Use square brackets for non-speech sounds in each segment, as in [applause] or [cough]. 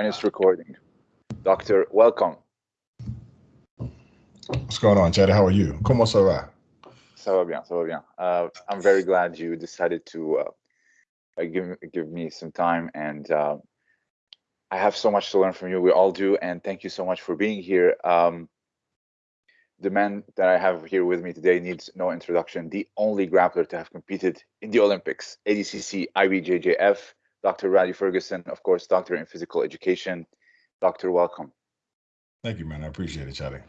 And it's recording. Doctor, welcome. What's going on, Chad? How are you? ¿Cómo se va? Ça va bien, ça va bien. Uh, I'm very glad you decided to uh, give give me some time, and uh, I have so much to learn from you. We all do, and thank you so much for being here. Um, the man that I have here with me today needs no introduction. The only grappler to have competed in the Olympics, ADCC, IBJJF, Dr. Rhadi Ferguson, of course, doctor in physical education. Doctor, welcome. Thank you, man. I appreciate it, Charlie.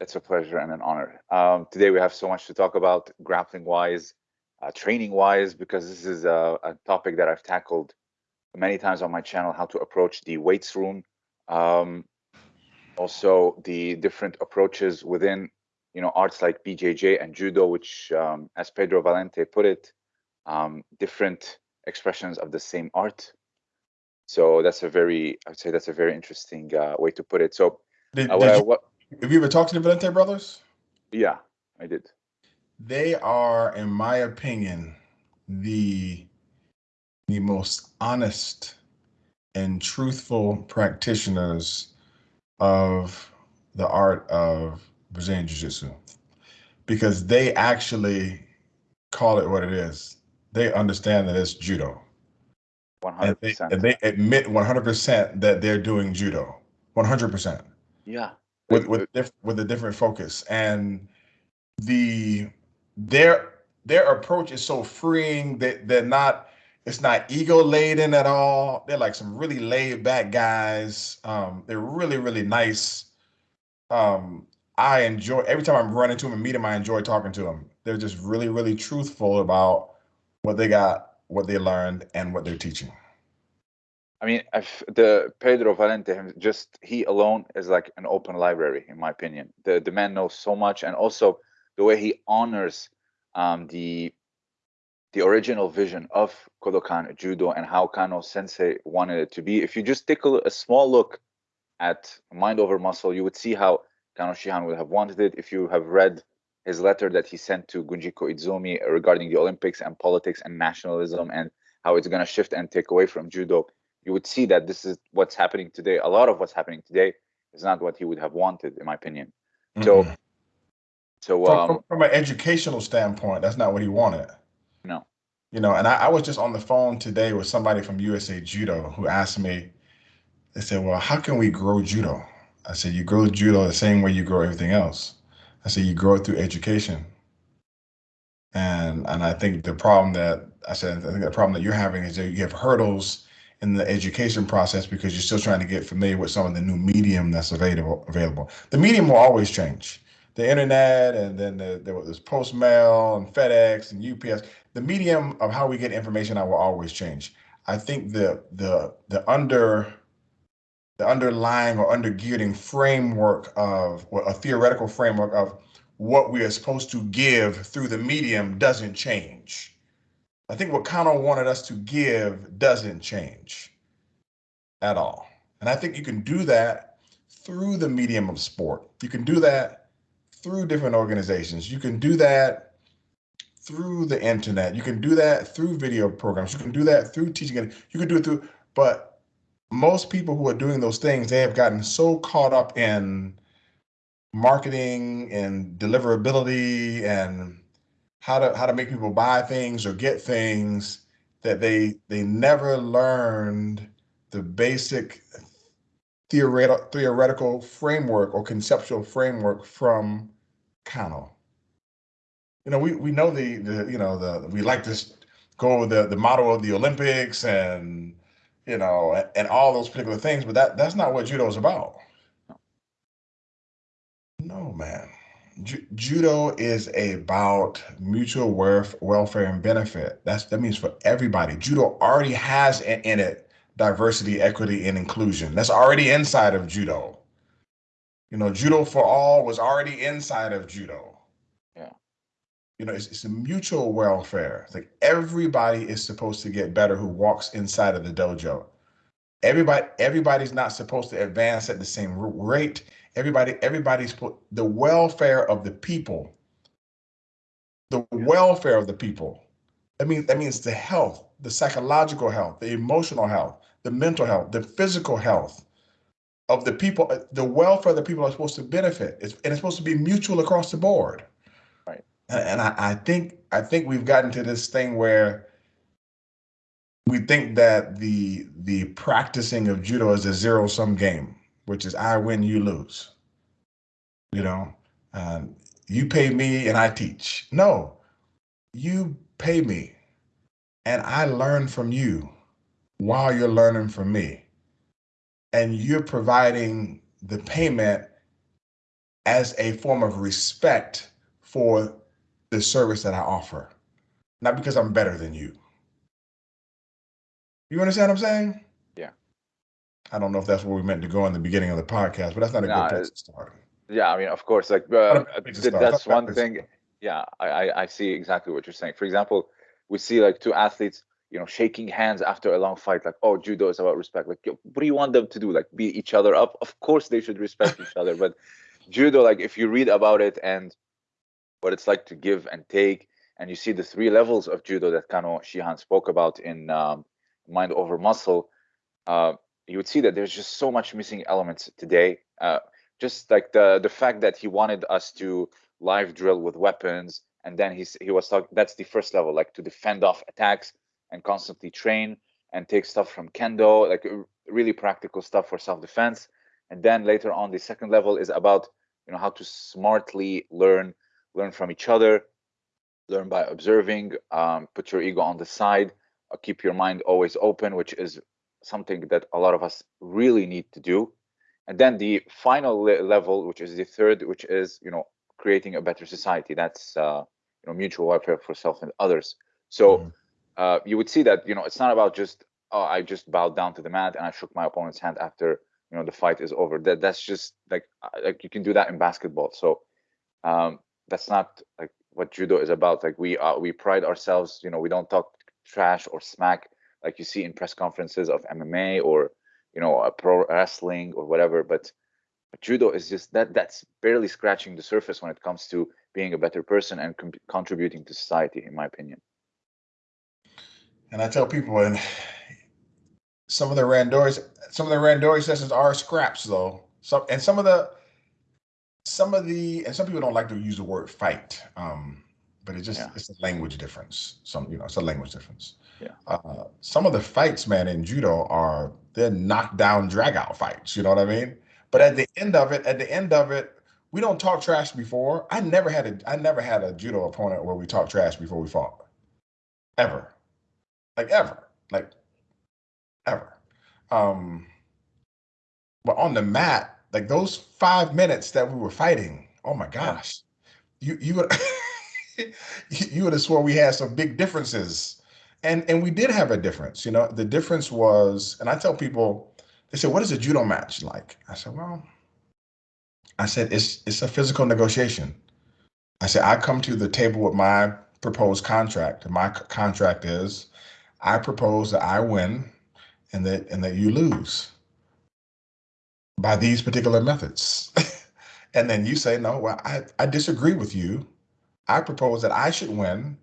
It's a pleasure and an honor. Um, today we have so much to talk about grappling wise, uh, training wise, because this is a, a, topic that I've tackled many times on my channel, how to approach the weights room. Um, also the different approaches within, you know, arts like BJJ and Judo, which um, as Pedro Valente put it, um, different expressions of the same art. So that's a very, I would say that's a very interesting uh, way to put it. So, did, uh, did you, what, have you ever talked to the Valente brothers? Yeah, I did. They are, in my opinion, the the most honest and truthful practitioners of the art of Brazilian Jiu Jitsu because they actually call it what it is. They understand that it's judo. 100%. And they, and they admit 100% that they're doing judo. 100%. Yeah. With with diff, with a different focus and the their their approach is so freeing that they're not it's not ego laden at all. They're like some really laid back guys. Um, they're really, really nice. Um, I enjoy every time I'm running to them and meet them, I enjoy talking to them. They're just really, really truthful about what they got, what they learned, and what they're teaching. I mean, the Pedro Valente, just he alone is like an open library, in my opinion. The the man knows so much, and also the way he honors um, the the original vision of Kodokan Judo and how Kano Sensei wanted it to be. If you just take a, a, small look at Mind Over Muscle, you would see how Kano Shihan would have wanted it. If you have read his letter that he sent to Gunji Koizumi regarding the Olympics and politics and nationalism and how it's going to shift and take away from Judo, you would see that this is what's happening today. A lot of what's happening today is not what he would have wanted, in my opinion. Mm. So, so um, from, from an educational standpoint, that's not what he wanted. No. You know, and I, I was just on the phone today with somebody from USA Judo who asked me, they said, well, how can we grow judo? I said, you grow judo the same way you grow everything else. I said, you grow it through education. And and I think the problem that I said, I think the problem that you're having is that you have hurdles in the education process because you're still trying to get familiar with some of the new medium that's available. Available. The medium will always change the internet and then the, there was post mail and FedEx and UPS. The medium of how we get information out will always change. I think the the the under the underlying or undergirding framework of a theoretical framework of what we are supposed to give through the medium doesn't change. I think what Kano wanted us to give doesn't change at all. And I think you can do that through the medium of sport. You can do that through different organizations. You can do that through the internet. You can do that through video programs. You can do that through teaching. You can do it through, but most people who are doing those things, they have gotten so caught up in marketing and deliverability and how to how to make people buy things or get things that they they never learned the basic theoretical theoretical framework or conceptual framework from Kano. You know, we, we know the, the, you know, the, we like to go the, the model of the Olympics and, you know, and all those particular things, but that, that's not what judo is about. No, man. Ju judo is about mutual worth, welfare and benefit. That's that means for everybody. Judo already has in, in it diversity, equity, and inclusion. That's already inside of judo. You know, judo for all was already inside of judo. You know, it's, it's a mutual welfare. It's like everybody is supposed to get better who walks inside of the dojo. Everybody, everybody's not supposed to advance at the same rate. Everybody, everybody's put the welfare of the people. The welfare of the people. That means that means the health, the psychological health, the emotional health, the mental health, the physical health of the people, uh, the welfare of the people are supposed to benefit. It's, and it's supposed to be mutual across the board. And I, I think I think we've gotten to this thing where we think that the the practicing of judo is a zero sum game, which is I win, you lose. You know, um, you pay me and I teach. No, you pay me and I learn from you while you're learning from me. And you're providing the payment as a form of respect for the service that I offer, not because I'm better than you. You understand what I'm saying? Yeah. I don't know if that's where we meant to go in the beginning of the podcast, but that's not a No, good place to start. Yeah, I mean, of course, like uh, Not a bad place to th- that's Not a bad one thing. Yeah, I, I I see exactly what you're saying. For example, we see like two athletes, you know, shaking hands after a long fight. Like, oh, judo is about respect. Like, what do you want them to do? Like, beat each other up? Of course, they should respect each other. But [laughs] judo, like, if you read about it and what it's like to give and take, and you see the three levels of judo that Kano Shihan spoke about in um, Mind Over Muscle, uh, you would see that there's just so much missing elements today. Uh, just like the the fact that he wanted us to live drill with weapons, and then he's he was talking. That's the first level, like to defend off attacks and constantly train and take stuff from kendo, like really practical stuff for self defense. And then later on, the second level is about you know how to smartly learn learn from each other learn by observing um, put your ego on the side uh, keep your mind always open which is something that a lot of us really need to do. And then the final le- level which is the third which is you know creating a better society. That's uh, you know mutual welfare for self and others. So Mhm. uh, you would see that you know it's not about just oh i just bowed down to the mat and i shook my opponent's hand after you know the fight is over. That that's just like uh, like you can do that in basketball. So um that's not like what judo is about like we are, we pride ourselves you know we don't talk trash or smack like you see in press conferences of mma or you know pro wrestling or whatever but but judo is just that that's barely scratching the surface when it comes to being a better person and com- contributing to society in my opinion And I tell people, and some of the randori, some of the randori sessions are scraps, though. Some and some of the, some of the, and some people don't like to use the word fight, um, but it just Yeah. it's a language difference. Some you know, it's a language difference. Yeah. Uh, some of the fights, man, in judo are they're knockdown, drag out fights. You know what I mean? But at the end of it, at the end of it, we don't talk trash before. I never had a, I never had a judo opponent where we talked trash before we fought, ever like ever, like ever. Um, but on the mat, like those five minutes that we were fighting, oh my gosh, you you would [laughs] you would have swore we had some big differences, and and we did have a difference. You know, the difference was, and I tell people, they say, "What is a judo match like?" I said, "Well." I said it's it's a physical negotiation. I said I come to the table with my proposed contract, and my contract is I propose that I win and that and that you lose by these particular methods. [laughs] and then you say, no, well, I, I disagree with you. I propose that I should win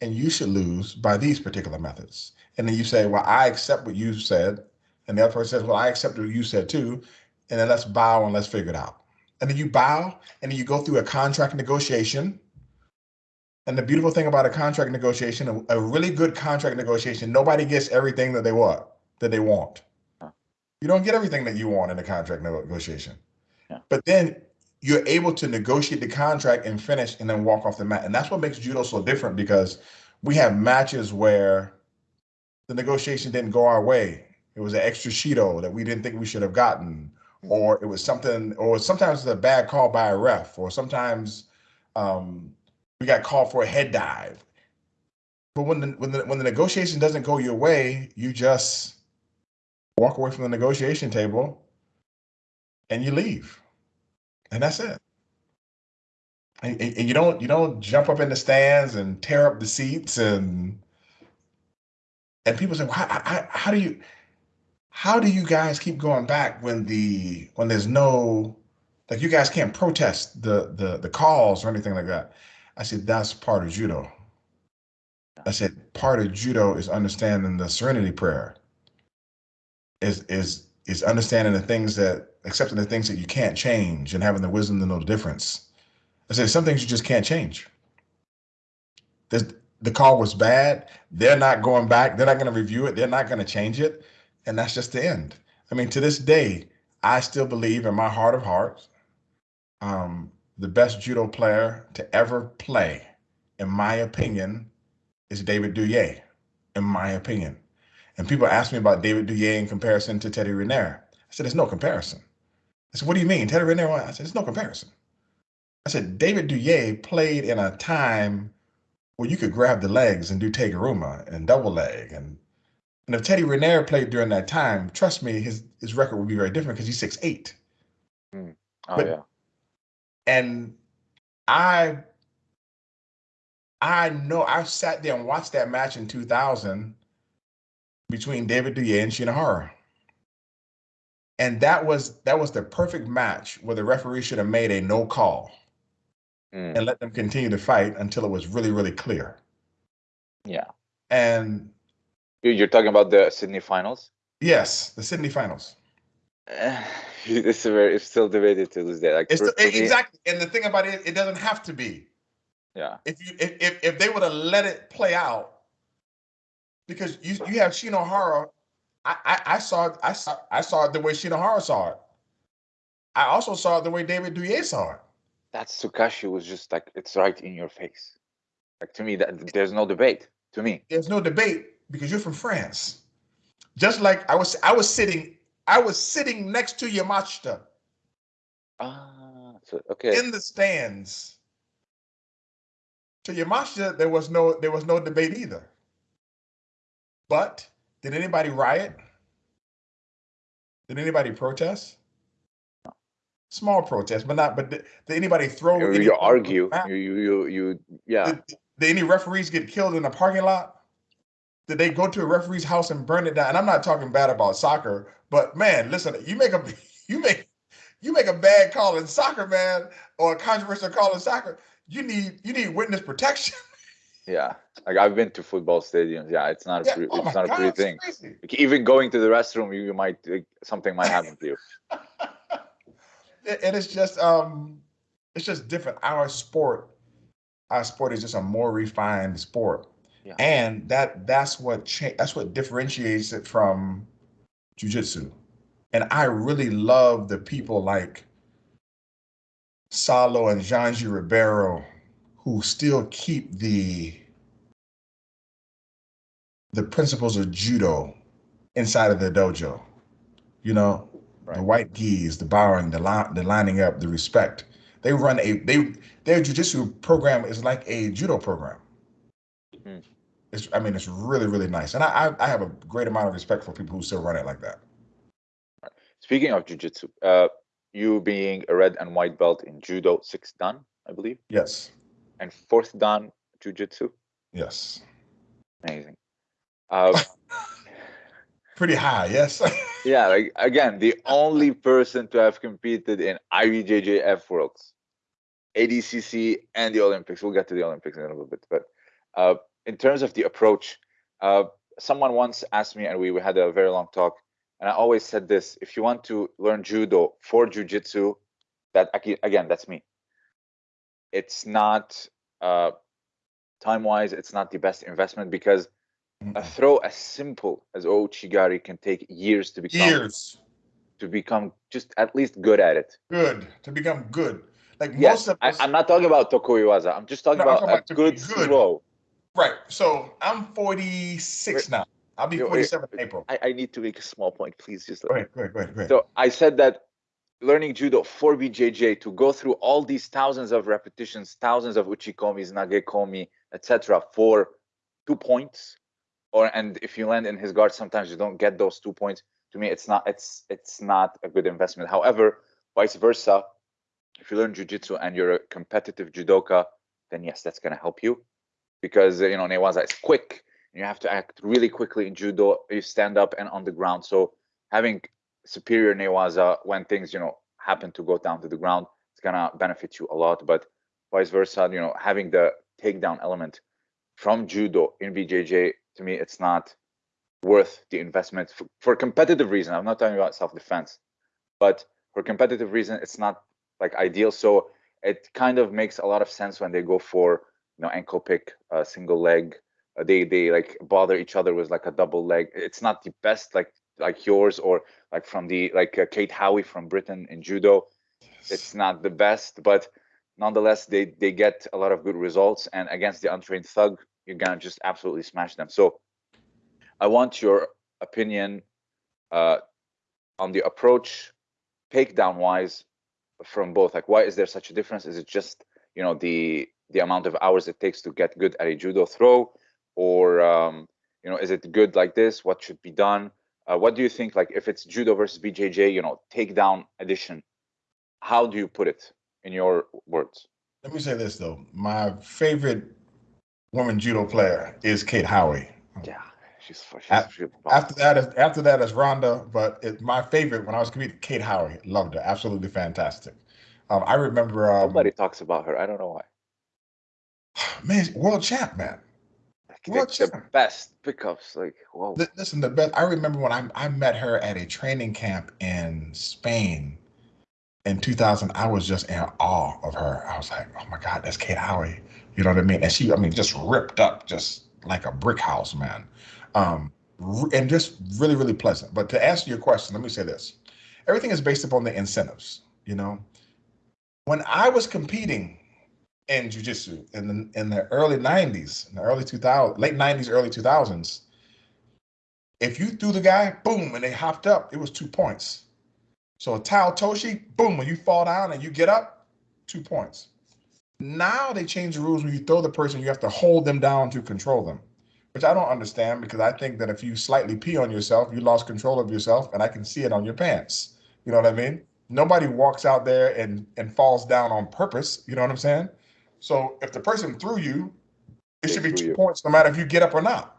and you should lose by these particular methods. And then you say, well, I accept what you said. And the other person says, well, I accept what you said too. And then let's bow and let's figure it out. And then you bow and then you go through a contract negotiation. And the beautiful thing about a contract negotiation, a, a really good contract negotiation, nobody gets everything that they want that they want. You don't get everything that you want in a contract negotiation. Yeah. But then you're able to negotiate the contract and finish and then walk off the mat. And that's what makes judo so different because we have matches where the negotiation didn't go our way. It was an extra Shido that we didn't think we should have gotten, or it was something, or sometimes it's a bad call by a ref, or sometimes um, we got called for a head dive. But when the when the when the negotiation doesn't go your way, you just walk away from the negotiation table and you leave, and that's it. And, and, you don't you don't jump up in the stands and tear up the seats and and people say, how, how, how do you how do you guys keep going back when the when there's no like you guys can't protest the the the calls or anything like that? I said that's part of judo. I said part of judo is understanding the serenity prayer. Is is is understanding the things that accepting the things that you can't change and having the wisdom to know the difference. I said some things you just can't change. There's, the call was bad. They're not going back. They're not going to review it. They're not going to change it. And that's just the end. I mean, to this day, I still believe in my heart of hearts, um, the best judo player to ever play, in my opinion, is David Douillet, in my opinion. And people ask me about David Douillet in comparison to Teddy Riner. I said, there's no comparison. I said, what do you mean? Teddy Riner? I said, there's no comparison. I said, David Douillet played in a time where you could grab the legs and do teguruma and double leg. And, and if Teddy Riner played during that time, trust me, his, his record would be very different because he's six eight. Mm. Oh, But- yeah. And I I know I sat there and watched that match in 2000 between David Douillet and Shinohara. And that was that was the perfect match where the referee should have made a no call Mm. and let them continue to fight until it was really, really clear. Yeah. And You- You're talking about the Sydney finals? yes, the Sydney finals. [sighs] it's a very, it's still debated to this day. Like It's for- the, me- exactly. And the thing about it, it doesn't have to be. Yeah. if you if if, if they would have let it play out, because you you have Shinohara, I, I I saw I saw I saw it the way Shinohara saw it. I also saw it the way David Douillet saw it. That Tsukashi was just like it's right in your face. Like to me, that there's no debate. To me, There's no debate because you're from France. Just like I was I was sitting I was sitting next to Yamashita ah, so, okay. in the stands. To Yamashita, there was no there was no debate either. But did anybody riot? Did anybody protest? Small protest, but not. But did, did anybody throw? you, you argue. You, you, you, you, yeah. Did, did any referees get killed in the parking lot? Did they go to a referee's house and burn it down? And I'm not talking bad about soccer, but man, listen, you make a [laughs] you make you make a bad call in soccer, man, or a controversial call in soccer. You need you need witness protection. [laughs] Yeah, like I've been to football stadiums. Yeah, it's not a Yeah, pretty, oh it's not a pretty thing. Like, even going to the restroom, you, you might like, something might happen to you. [laughs] and it's just um it's just different our sport our sport is just a more refined sport Yeah. and that that's what cha- that's what differentiates it from jiu-jitsu and i really love the people like Saulo and Xande ribeiro who still keep the the principles of judo inside of the dojo you know the white gis, the bowing, the line, the lining up, the respect. They run a they their jujitsu program is like a judo program. Hmm. It's I mean it's really really nice, and I, I I have a great amount of respect for people who still run it like that. Speaking of jujitsu, uh, you being a red and white belt in judo, six dan, I believe, Yes, and fourth dan jujitsu, yes, amazing. Uh, [laughs] pretty high. Yes, [laughs] yeah, like again, the only person to have competed in IBJJF Worlds, ADCC, and the Olympics. We'll get to the Olympics in a little bit, but uh, in terms of the approach, uh, someone once asked me, and we, we had a very long talk, and I always said this: if you want to learn judo for jujitsu, that again, that's me. It's not uh, time-wise, it's not the best investment because a throw as simple as Ouchigari can take years to become years to become just at least good at it. good to become good. Like Yes, most of I, I'm not talking about Tokuiwaza. I'm just talking No, I'm about talking about good, good. throw. right. So I'm 46 now. I'll be 47 in April. I, I need to make a small point, please. Just let Go me- ahead, go ahead, go ahead, go ahead. So I said that learning judo for BJJ to go through all these thousands of repetitions, thousands of uchikomis, nagekomi, etc., for two points, or and if you land in his guard, sometimes you don't get those two points. To me, it's not it's it's not a good investment. However, vice versa, if you learn jujitsu and you're a competitive judoka, then yes, that's gonna help you because you know newaza is quick. And you have to act really quickly in judo. You stand up and on the ground. So having superior newaza when things you know happen to go down to the ground it's gonna benefit you a lot but vice versa you know having the takedown element from judo in bjj to me it's not worth the investment for, for competitive reason. I'm not talking about self-defense, but for competitive reason, it's not like ideal. So it kind of makes a lot of sense when they go for you know ankle pick, uh, single leg. Uh, they they like bother each other with like a double leg. It's not the best like like yours or like from the like uh, Kate Howey from Britain in judo. It's not the best, but nonetheless they they get a lot of good results. And against the untrained thug, you're gonna just absolutely smash them. So I want your opinion uh, on the approach takedown wise from both like why is there such a difference is it just you know the the amount of hours it takes to get good at a judo throw or um, you know is it good like this what should be done uh, what do you think like if it's judo versus bjj you know takedown edition how do you put it in your words let me say this though my favorite woman judo player is kate howey yeah she's, she's after, after that is after that is Ronda, but it, my favorite when I was competing, Kate Howey, loved her, absolutely fantastic. Um, I remember um, nobody talks about her. I don't know why. [sighs] Man, world champ, man. The, the best pickups, like whoa. Listen, the best. I remember when I I met her at a training camp in Spain in 2000. I was just in awe of her. I was like, oh my god, that's Kate Howey. You know what I mean? And she, I mean, just ripped up, just like a brick house, man um, and just really, really pleasant. But to answer your question, let me say this: everything is based upon the incentives. You know, when I was competing in jujitsu in the in the early '90s, in the early 2000s, late '90s, early 2000s, if you threw the guy, boom, and they hopped up, it was two points. So a Tai Otoshi, boom, when you fall down and you get up, two points. Now they change the rules when you throw the person, you have to hold them down to control them which I don't understand because I think that if you slightly pee on yourself, you lost control of yourself, and I can see it on your pants. You know what I mean? Nobody walks out there and and falls down on purpose. You know what I'm saying? So if the person threw you, it should be two you. points no matter if you get up or not.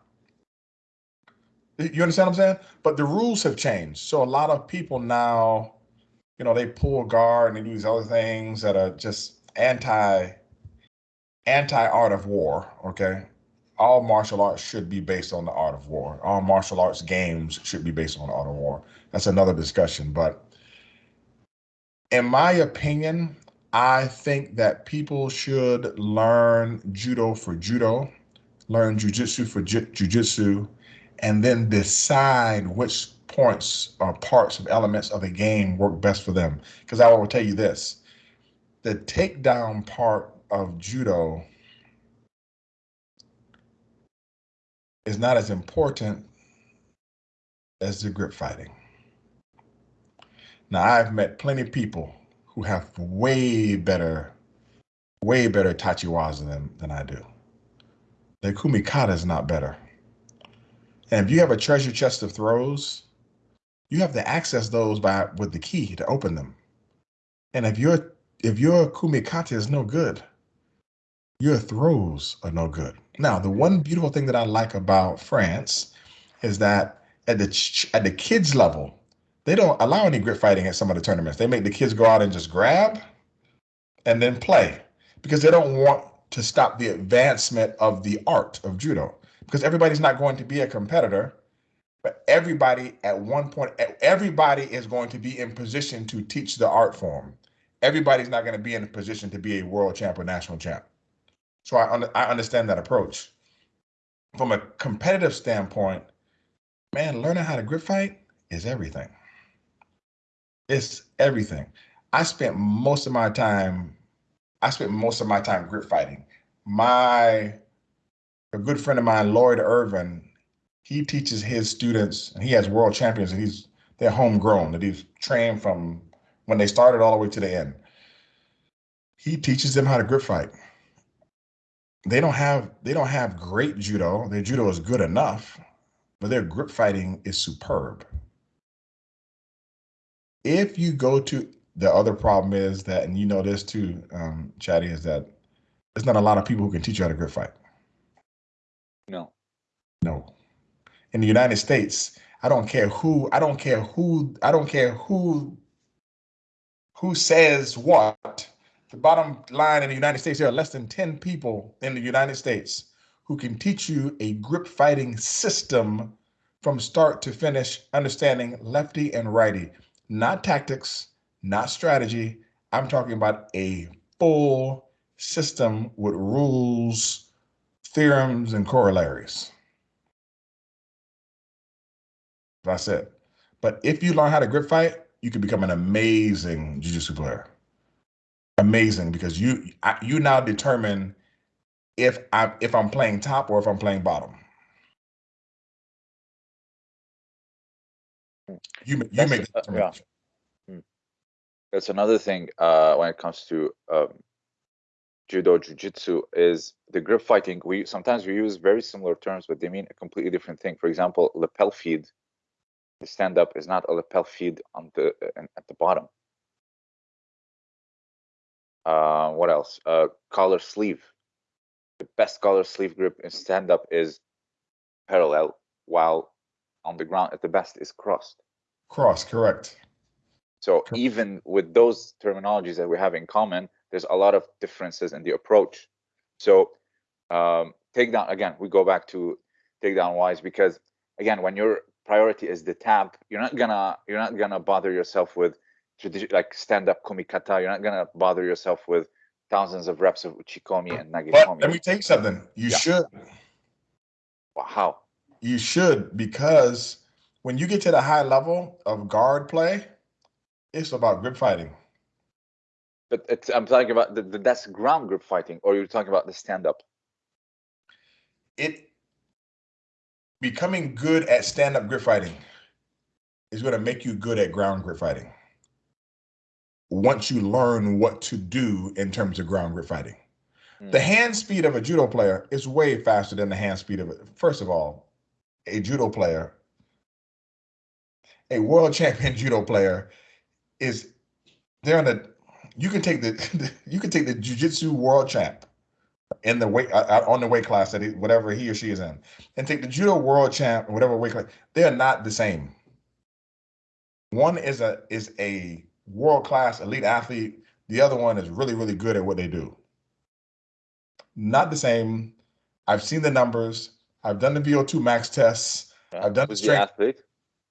You understand what I'm saying? But the rules have changed. So a lot of people now, you know, they pull guard and they do these other things that are just anti anti art of war. Okay all martial arts should be based on the art of war. All martial arts games should be based on the art of war. That's another discussion. But in my opinion, I think that people should learn judo for judo, learn jujitsu for ju- jujitsu, and then decide which points or parts of elements of the game work best for them. Because I will tell you this the takedown part of judo is not as important as the grip fighting. Now, I've met plenty of people who have way better, way better tachiwaza than, than I do. The kumikata is not better. And if you have a treasure chest of throws, you have to access those by with the key to open them. And if your if your kumikata is no good, your throws are no good. Now, the one beautiful thing that I like about France is that at the at the kids level, they don't allow any grip fighting at some of the tournaments. They make the kids go out and just grab and then play because they don't want to stop the advancement of the art of judo because everybody's not going to be a competitor but everybody at one point everybody is going to be in position to teach the art form everybody's not going to be in a position to be a world champ or national champ so I, un- I understand that approach. From a competitive standpoint, man, learning how to grip fight is everything. It's everything. I spent most of my time, I spent most of my time grip fighting. My a good friend of mine, Lloyd Irvin, he teaches his students, and he has world champions, and he's they're homegrown, that he's trained from when they started all the way to the end. He teaches them how to grip fight they don't have they don't have great judo. Their judo is good enough, but their grip fighting is superb. If you go to the other problem is that, and you know this too, um, Chatty, is that there's not a lot of people who can teach you how to grip fight. No. No. In the United States, I don't care who, I don't care who, I don't care who who says what the bottom line in the United States, there are less than 10 people in the United States who can teach you a grip fighting system from start to finish, understanding lefty and righty, not tactics, not strategy. I'm talking about a full system with rules, theorems, and corollaries. That's it. But if you learn how to grip fight, you can become an amazing jiu-jitsu player. Amazing because you you now determine if I'm if I'm playing top or if I'm playing bottom. You you That's- make the uh, yeah. That's another thing uh, when it comes to um, judo, jujitsu is the grip fighting. We sometimes we use very similar terms, but they mean a completely different thing. For example, lapel feed, the stand up is not a lapel feed on the uh, at the bottom. Uh, what else? Uh, collar sleeve. The best collar sleeve grip in stand up is parallel, while on the ground at the best is crossed. Cross, correct. So Correct. even with those terminologies that we have in common, there's a lot of differences in the approach. So um, takedown again, we go back to takedown wise because again, when your priority is the tap, you're not gonna you're not gonna bother yourself with like stand up kumikata. You're not gonna bother yourself with thousands of reps of uchikomi and But let me tell you something. You Yeah. should Wow, How? You should because when you get to the high level of guard play, it's about grip fighting. But it's, I'm talking about the, the that's ground grip fighting, or you're talking about the stand up. It becoming good at stand-up grip fighting is going to make you good at ground grip fighting. Once you learn what to do in terms of ground grip fighting. Hmm. The hand speed of a judo player is way faster than the hand speed of it. First of all, a judo player, a world [laughs] champion judo player, is they're on the. You can take the [laughs] you can take the jujitsu world champ in the weight uh, uh, on the weight class that he, whatever he or she is in, and take the judo world champ whatever weight class. They are not the same. One is a is a world class elite athlete. The other one is really really good at what they do not the same. I've seen the numbers. I've done the VO2 max tests. Yeah. I've done the Who's strength- athlete.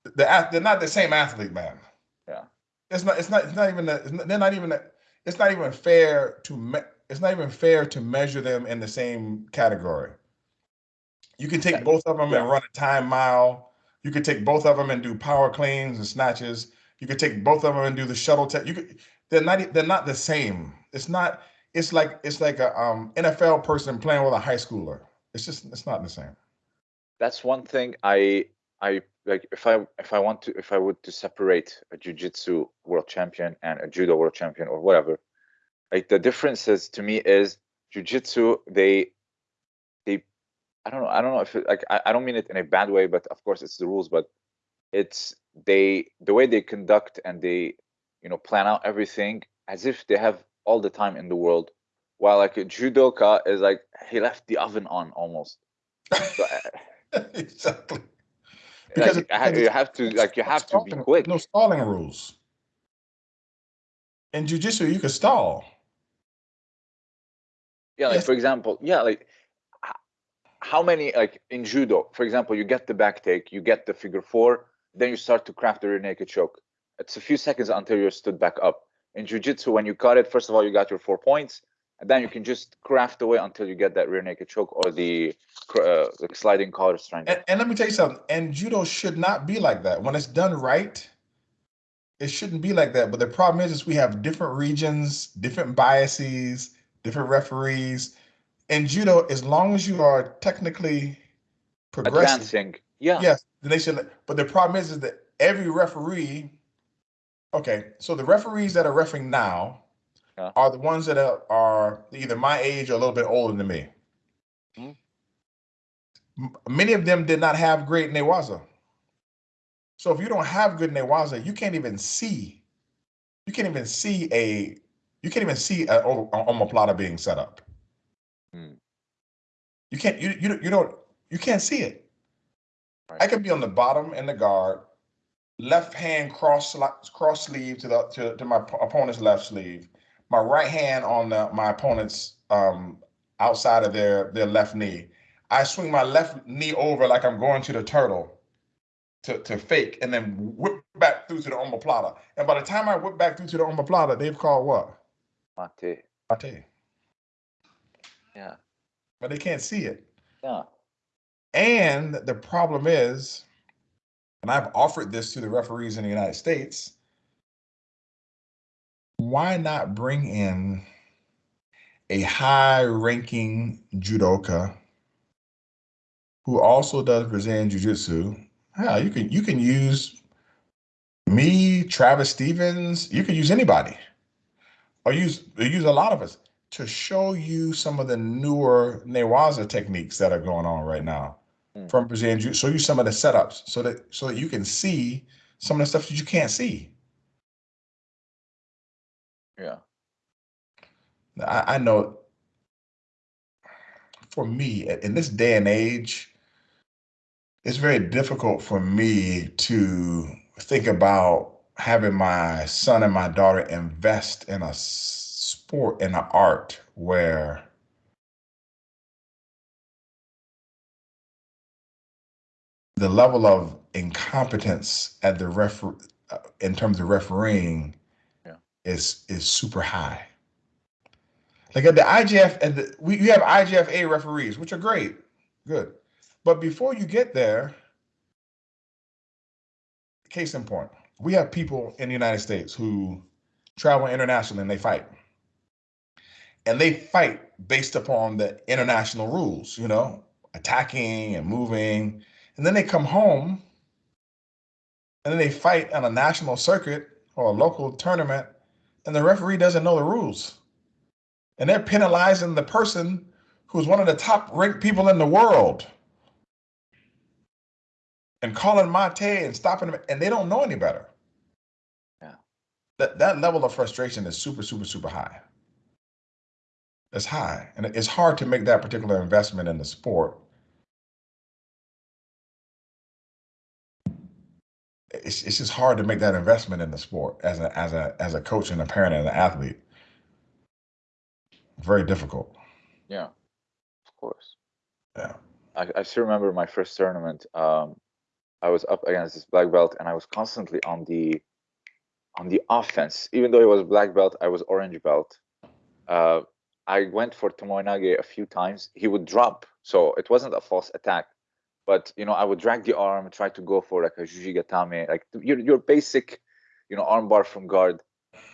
The they're not the same athlete, man. Yeah. It's not. It's not. It's not even. The, it's not, they're not even. The, it's not even fair to. Me, it's not even fair to measure them in the same category. You can take both of them Yeah. and run a time mile. You could take both of them and do power cleans and snatches. You could take both of them and do the shuttle test. You could. They're not. They're not the same. It's not. It's like. It's like a um, NFL person playing with a high schooler. It's just. It's not the same. that's one thing i i like if i if i want to if i would to separate a jiu-jitsu world champion and a judo world champion or whatever like the differences to me is jiu-jitsu they they i don't know i don't know if it, like I, I don't mean it in a bad way but of course it's the rules but it's they the way they conduct and they you know plan out everything as if they have all the time in the world while like a judoka is like he left the oven on almost so, uh, [laughs] exactly. Because it- like, you have to like you have to be quick. No stalling rules. In jujitsu, you can stall. Yeah, like yes. for example, yeah, like how many like in judo, for example, you get the back take, you get the figure four, then you start to craft the rear naked choke. It's a few seconds until you're stood back up. In jiu-jitsu, when you cut it, first of all, you got your four points, and then you can just craft away until you get that rear naked choke or the uh, sliding collar strangle. And, and let me tell you something. And judo should not be like that. When it's done right, it shouldn't be like that. But the problem is, is we have different regions, different biases, different referees. And judo, as long as you are technically progressing, Advancing, yeah, yes, then they should. But the problem is, is that every referee. Okay, so the referees that are refereeing now Yeah. are the ones that are, are either my age or a little bit older than me. Mhm. M- Many of them did not have great Newaza. So if you don't have good Newaza, you can't even see. You can't even see a. You can't even see a omoplata being set up. Hmm. You can't. You you you don't. You can't see it. Right. I could be on the bottom in the guard, left hand cross cross sleeve to the to, to my opponent's left sleeve, my right hand on the, my opponent's um outside of their their left knee. I swing my left knee over like I'm going to the turtle, to, to fake and then whip back through to the omoplata. And by the time I whip back through to the omoplata, they've called what? Mate. Mate. Yeah. But they can't see it. Yeah. And the problem is, and I've offered this to the referees in the United States, why not bring in a high ranking judoka who also does Brazilian Jiu Jitsu? Yeah, you can you can use me, Travis Stevens, you can use anybody. Or use or use a lot of us to show you some of the newer Newaza techniques that are going on right now Mm. from Brazilian Jiu. Show you some of the setups so that so that you can see some of the stuff that you can't see. Yeah. I, I know for me in this day and age, it's very difficult for me to think about having my son and my daughter invest in a sport in an art where the level of incompetence at the refer uh, in terms of refereeing. Is is super high. Like at the IJF and the, we you have IGFA referees, which are great, good, but before you get there, case in point, we have people in the United States who travel internationally and they fight, and they fight based upon the international rules, you know, attacking and moving, and then they come home, and then they fight on a national circuit or a local tournament, and the referee doesn't know the rules and they're penalizing the person who's one of the top ranked people in the world and calling Mate and stopping them, and they don't know any better. Yeah. That that level of frustration is super, super, super high. It's high, and it's hard to make that particular investment in the sport. It's, it's just hard to make that investment in the sport as a as a as a coach and a parent and an athlete. Very difficult. Yeah. Of course. Yeah. I, I still remember my first tournament. Um, I was up against this black belt, and I was constantly on the on the offense. Even though it was black belt, I was orange belt. Uh, I went for Tomoinage a few times. He would drop, so it wasn't a false attack. But you know, I would drag the arm, try to go for like a Jujigatame, like your your basic, you know, armbar from guard.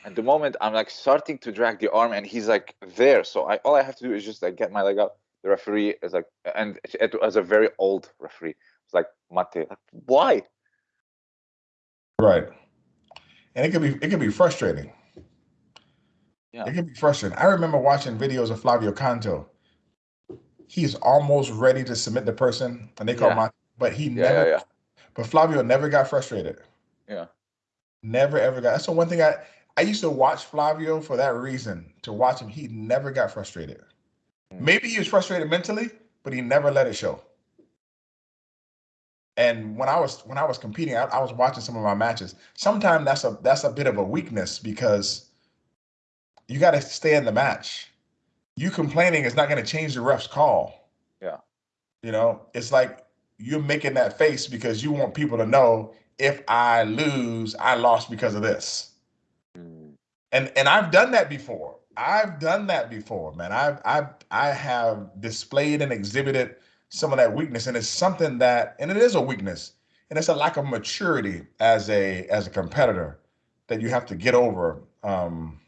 And the moment I'm like starting to drag the arm, and he's like there, so I all I have to do is just like get my leg up. The referee is like, and it, was a very old referee. It's like Mate, like, why? Right. And it could be it could be frustrating. Yeah. It can be frustrating. I remember watching videos of Flavio Canto. He's almost ready to submit the person, and they call Yeah. my but he Yeah, never yeah, but Flavio never got frustrated. Yeah. Never ever got that's the one thing I I used to watch Flavio for that reason. To watch him, he never got frustrated. Mm. Maybe he was frustrated mentally, but he never let it show. And when I was when I was competing, I, I was watching some of my matches. Sometimes that's a that's a bit of a weakness because you got to stay in the match. You complaining is not going to change the ref's call. Yeah. You know, it's like you're making that face because you want people to know if I lose, I lost because of this. Mm, And and I've done that before. I've done that before, man. I've I've I have displayed and exhibited some of that weakness, and it's something that, and it is a weakness, and it's a lack of maturity as a as a competitor that you have to get over. Um,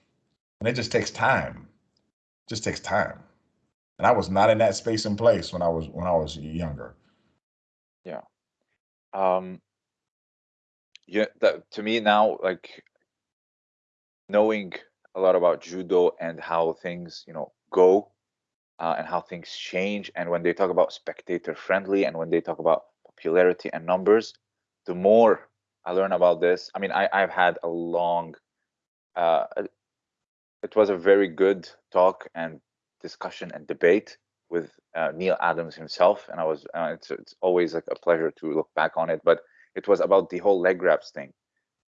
and it just takes time. Just takes time. And I was not in that space and place when I was when I was younger. Yeah. um yeah that to me now like knowing a lot about judo and how things you know go uh, and how things change and when they talk about spectator friendly and when they talk about popularity and numbers the more i learn about this i mean I, i've had a long uh it was a very good talk and discussion and debate with uh, Neil Adams himself, and I was uh, it's it's always like a pleasure to look back on it. But it was about the whole leg grabs thing.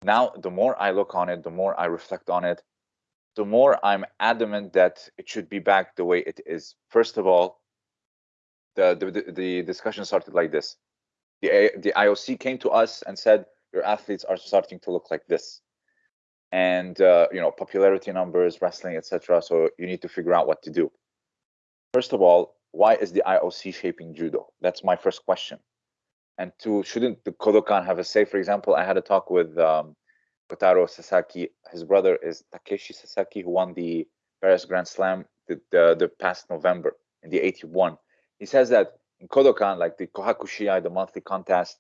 Now, the more I look on it, the more I reflect on it, the more I'm adamant that it should be back the way it is. First of all, the the, the- the discussion started like this: The the IOC came to us and said your athletes are starting to look like this, and uh, you know popularity numbers, wrestling, etc. So you need to figure out what to do. First of all, why is the IOC shaping judo? That's my first question. And two, shouldn't the Kodokan have a say? For example, I had a talk with um, Kotaro Sasaki. His brother is Takeshi Sasaki, who won the Paris Grand Slam the, the, the past November in the 81. He says that in Kodokan, like the Kohakushiai, the monthly contest,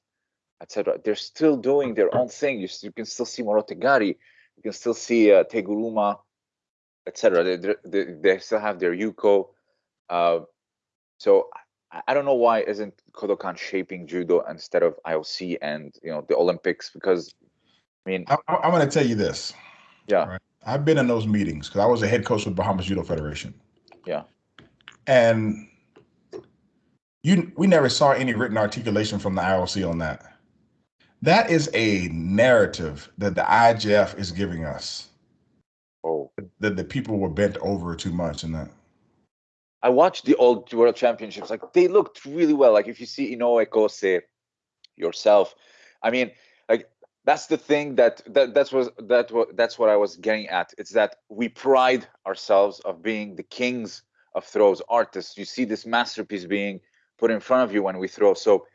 etc., they're still doing their own thing. You, you can still see Morotegari, you can still see uh, Teguruma, etc. They, they, they still have their Yuko. Uh, so I don't know why isn't Kodokan shaping judo instead of IOC and you know the Olympics because I mean I, am going to tell you this. Yeah, right? I've been in those meetings because I was a head coach with Bahamas Judo Federation. Yeah, and you we never saw any written articulation from the IOC on that. That is a narrative that the IJF is giving us. Oh, that the people were bent over too much and that. I watched the old World Championships. Like they looked really well. Like if you see Inoue Kosei yourself, I mean, like that's the thing that that that's was that what that's what I was getting at. It's that we pride ourselves of being the kings of throws artists. You see this masterpiece being put in front of you when we throw. So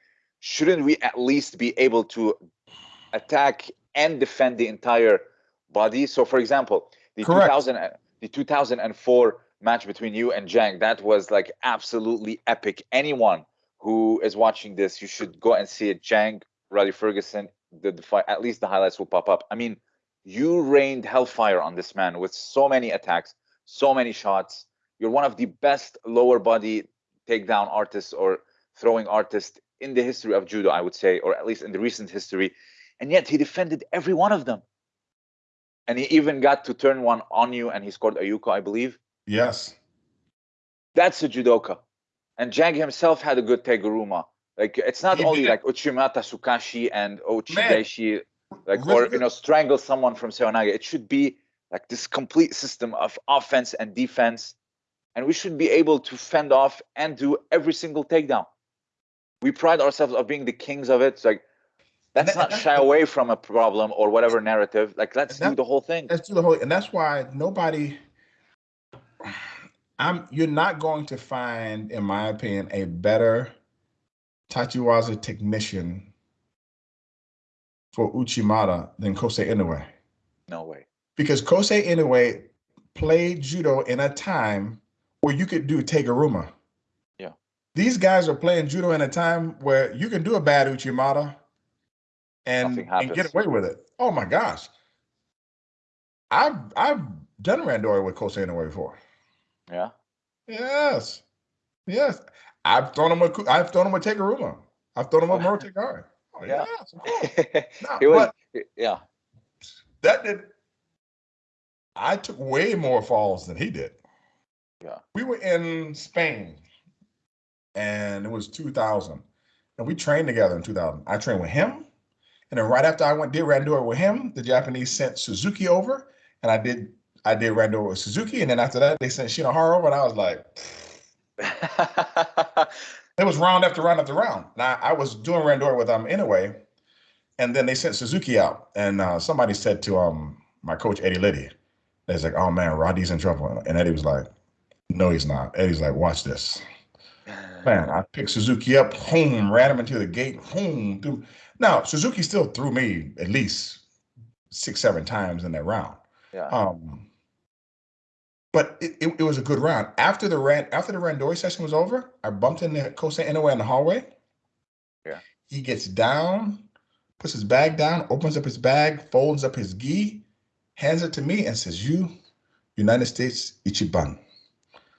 shouldn't we at least be able to attack and defend the entire body? So for example, the Correct. 2000 the 2004 match between you and Jang. That was like absolutely epic. Anyone who is watching this, you should go and see it. Jang, Rhadi Ferguson, the, the fight, at least the highlights will pop up. I mean, you rained hellfire on this man with so many attacks, so many shots. You're one of the best lower body takedown artists or throwing artists in the history of judo, I would say, or at least in the recent history. And yet he defended every one of them. And he even got to turn one on you and he scored a Yuko, I believe. Yes. That's a judoka. And Jang himself had a good teguruma. Like it's not he only did. like Uchimata Sukashi and Ochideshi, like or you know, strangle someone from Seoinage. It should be like this complete system of offense and defense. And we should be able to fend off and do every single takedown. We pride ourselves of being the kings of it. It's like let's not shy away from a problem or whatever narrative. Like let's do the whole thing. Let's do the whole and that's why nobody I'm you're not going to find, in my opinion, a better Tachiwaza technician for Uchimata than Kosei Inoue. No way. Because Kosei Inoue played judo in a time where you could do Teguruma. These guys are playing judo in a time where you can do a bad Uchimata and, and get away with it. Oh my gosh. I've I've done randori with Kosei Inoue before. Yeah. Yes. Yes. I've thrown him a I've thrown him a Teguruma. I've thrown him a Morotegari. Oh, yeah. Yes, of course. [laughs] no, was, yeah. That did I took way more falls than he did. Yeah. We were in Spain and it was 2000. And we trained together in 2000. I trained with him. And then right after I went did Randori with him, the Japanese sent Suzuki over and I did I did Randori with Suzuki, and then after that they sent Shinohara over, and I was like, [laughs] it was round after round after round. Now I was doing Randori with them um, anyway, and then they sent Suzuki out, and uh, somebody said to um my coach Eddie Liddie, they was like, "Oh man, Roddy's in trouble," and Eddie was like, "No, he's not." Eddie's like, "Watch this." Man, I picked Suzuki up, home, ran him into the gate, home. Threw. Now Suzuki still threw me at least six, seven times in that round. Yeah. Um, but it, it, it, was a good round. After the ran after the randori session was over, I bumped into Kosei Inoue in the hallway. Yeah. He gets down, puts his bag down, opens up his bag, folds up his gi, hands it to me, and says, "You, United States Ichiban."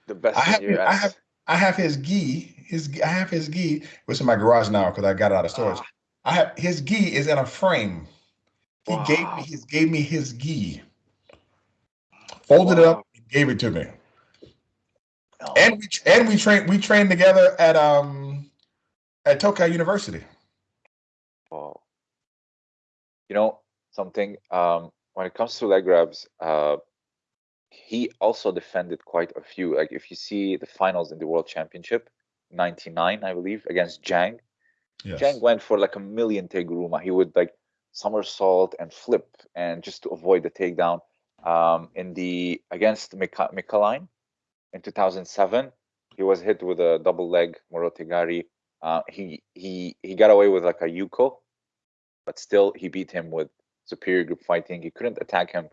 The best. I have, I have, I have his gi. His, I have his gi. It's in my garage now because I got it out of storage. Ah. I have his gi is in a frame. He wow. gave me his gave me his gi. Folded wow. it up, gave it to me. Oh. And we and we trained we trained together at um at Tokai University. Wow. You know something um when it comes to leg grabs, uh he also defended quite a few. Like if you see the finals in the World Championship, 99, I believe, against Jang, Yes. Chang went for like a million teguruma. He would like somersault and flip and just to avoid the takedown. Um, in the against Mika- Mikhaylin in 2007, he was hit with a double leg Morotegari. Uh, he he he got away with like a yuko, but still he beat him with superior grip fighting. He couldn't attack him.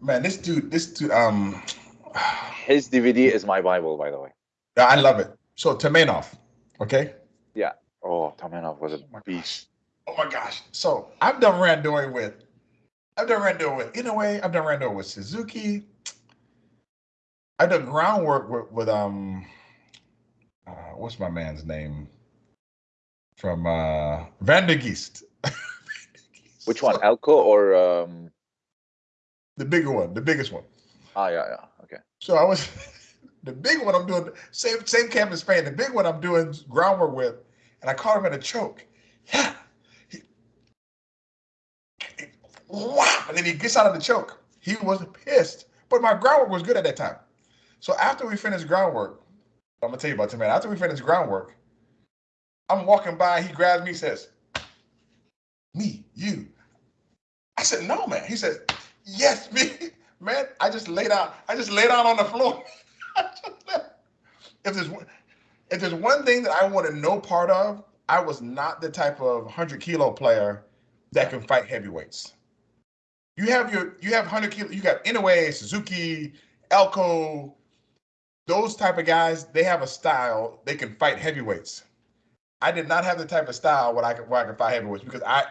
Man, this dude, this dude, um, His DVD is my bible, by the way. I love it. So Tamenov, okay? Yeah. Oh, Tamenov was a Oh beast. gosh. Oh my gosh. So I've done randori with, I've done randori with, in a way, I've done randori with Suzuki. I've done groundwork with, with um, uh, what's my man's name? From uh, Van der [laughs] Geest. Which one, Elco or um? The bigger one, the biggest one. Ah, yeah, yeah. Okay. So I was [laughs] the big one I'm doing same same camp as Spain. The big one I'm doing groundwork with, and I caught him in a choke. Yeah. He, wow. And then he gets out of the choke. He was pissed. But my groundwork was good at that time. So after we finished groundwork, I'm gonna tell you about Tim. After we finished groundwork, I'm walking by, he grabs me, says, Me, you. I said, No, man. He says, Yes, me. [laughs] Man, I just laid out. I just laid out on the floor. [laughs] if there's one, if there's one thing that I wanted no part of, I was not the type of hundred kilo player that can fight heavyweights. You have your you have hundred kilo. You got Inoue, Suzuki, Elco. Those type of guys, they have a style. They can fight heavyweights. I did not have the type of style where I could where I could fight heavyweights because I,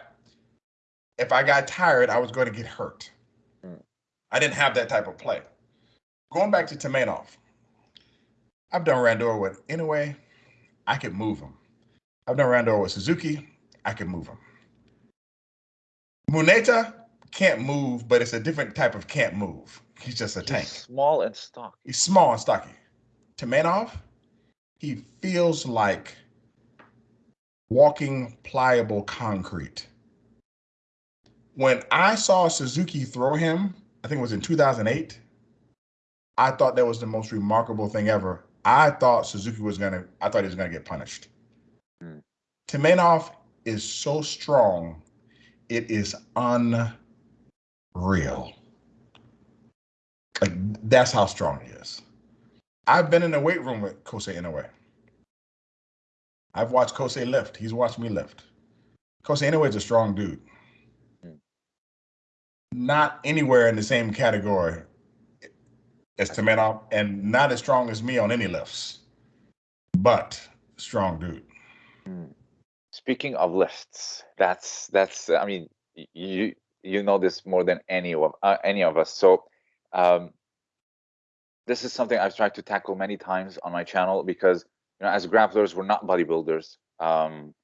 if I got tired, I was going to get hurt. I didn't have that type of play. Going back to Tamenov, I've done Randor with anyway. I could move him. I've done Randor with Suzuki, I can move him. Muneta can't move, but it's a different type of can't move. He's just a He's tank. small and stocky. He's small and stocky. Tamenov, he feels like walking pliable concrete. When I saw Suzuki throw him, I think it was in 2008, I thought that was the most remarkable thing ever. I thought Suzuki was gonna, I thought he was gonna get punished. Hmm. Tamenov is so strong, it is unreal. Like that's how strong he is. I've been in the weight room with Kosei Inoue. I've watched Kosei lift. He's watched me lift. Kosei Inoue is a strong dude. Not anywhere in the same category as Tamenov, and not as strong as me on any lifts, but strong dude. Speaking of lifts, that's that's. I mean, you you know this more than any of uh, any of us. So, um, this is something I've tried to tackle many times on my channel because you know, as grapplers, we're not bodybuilders. Um,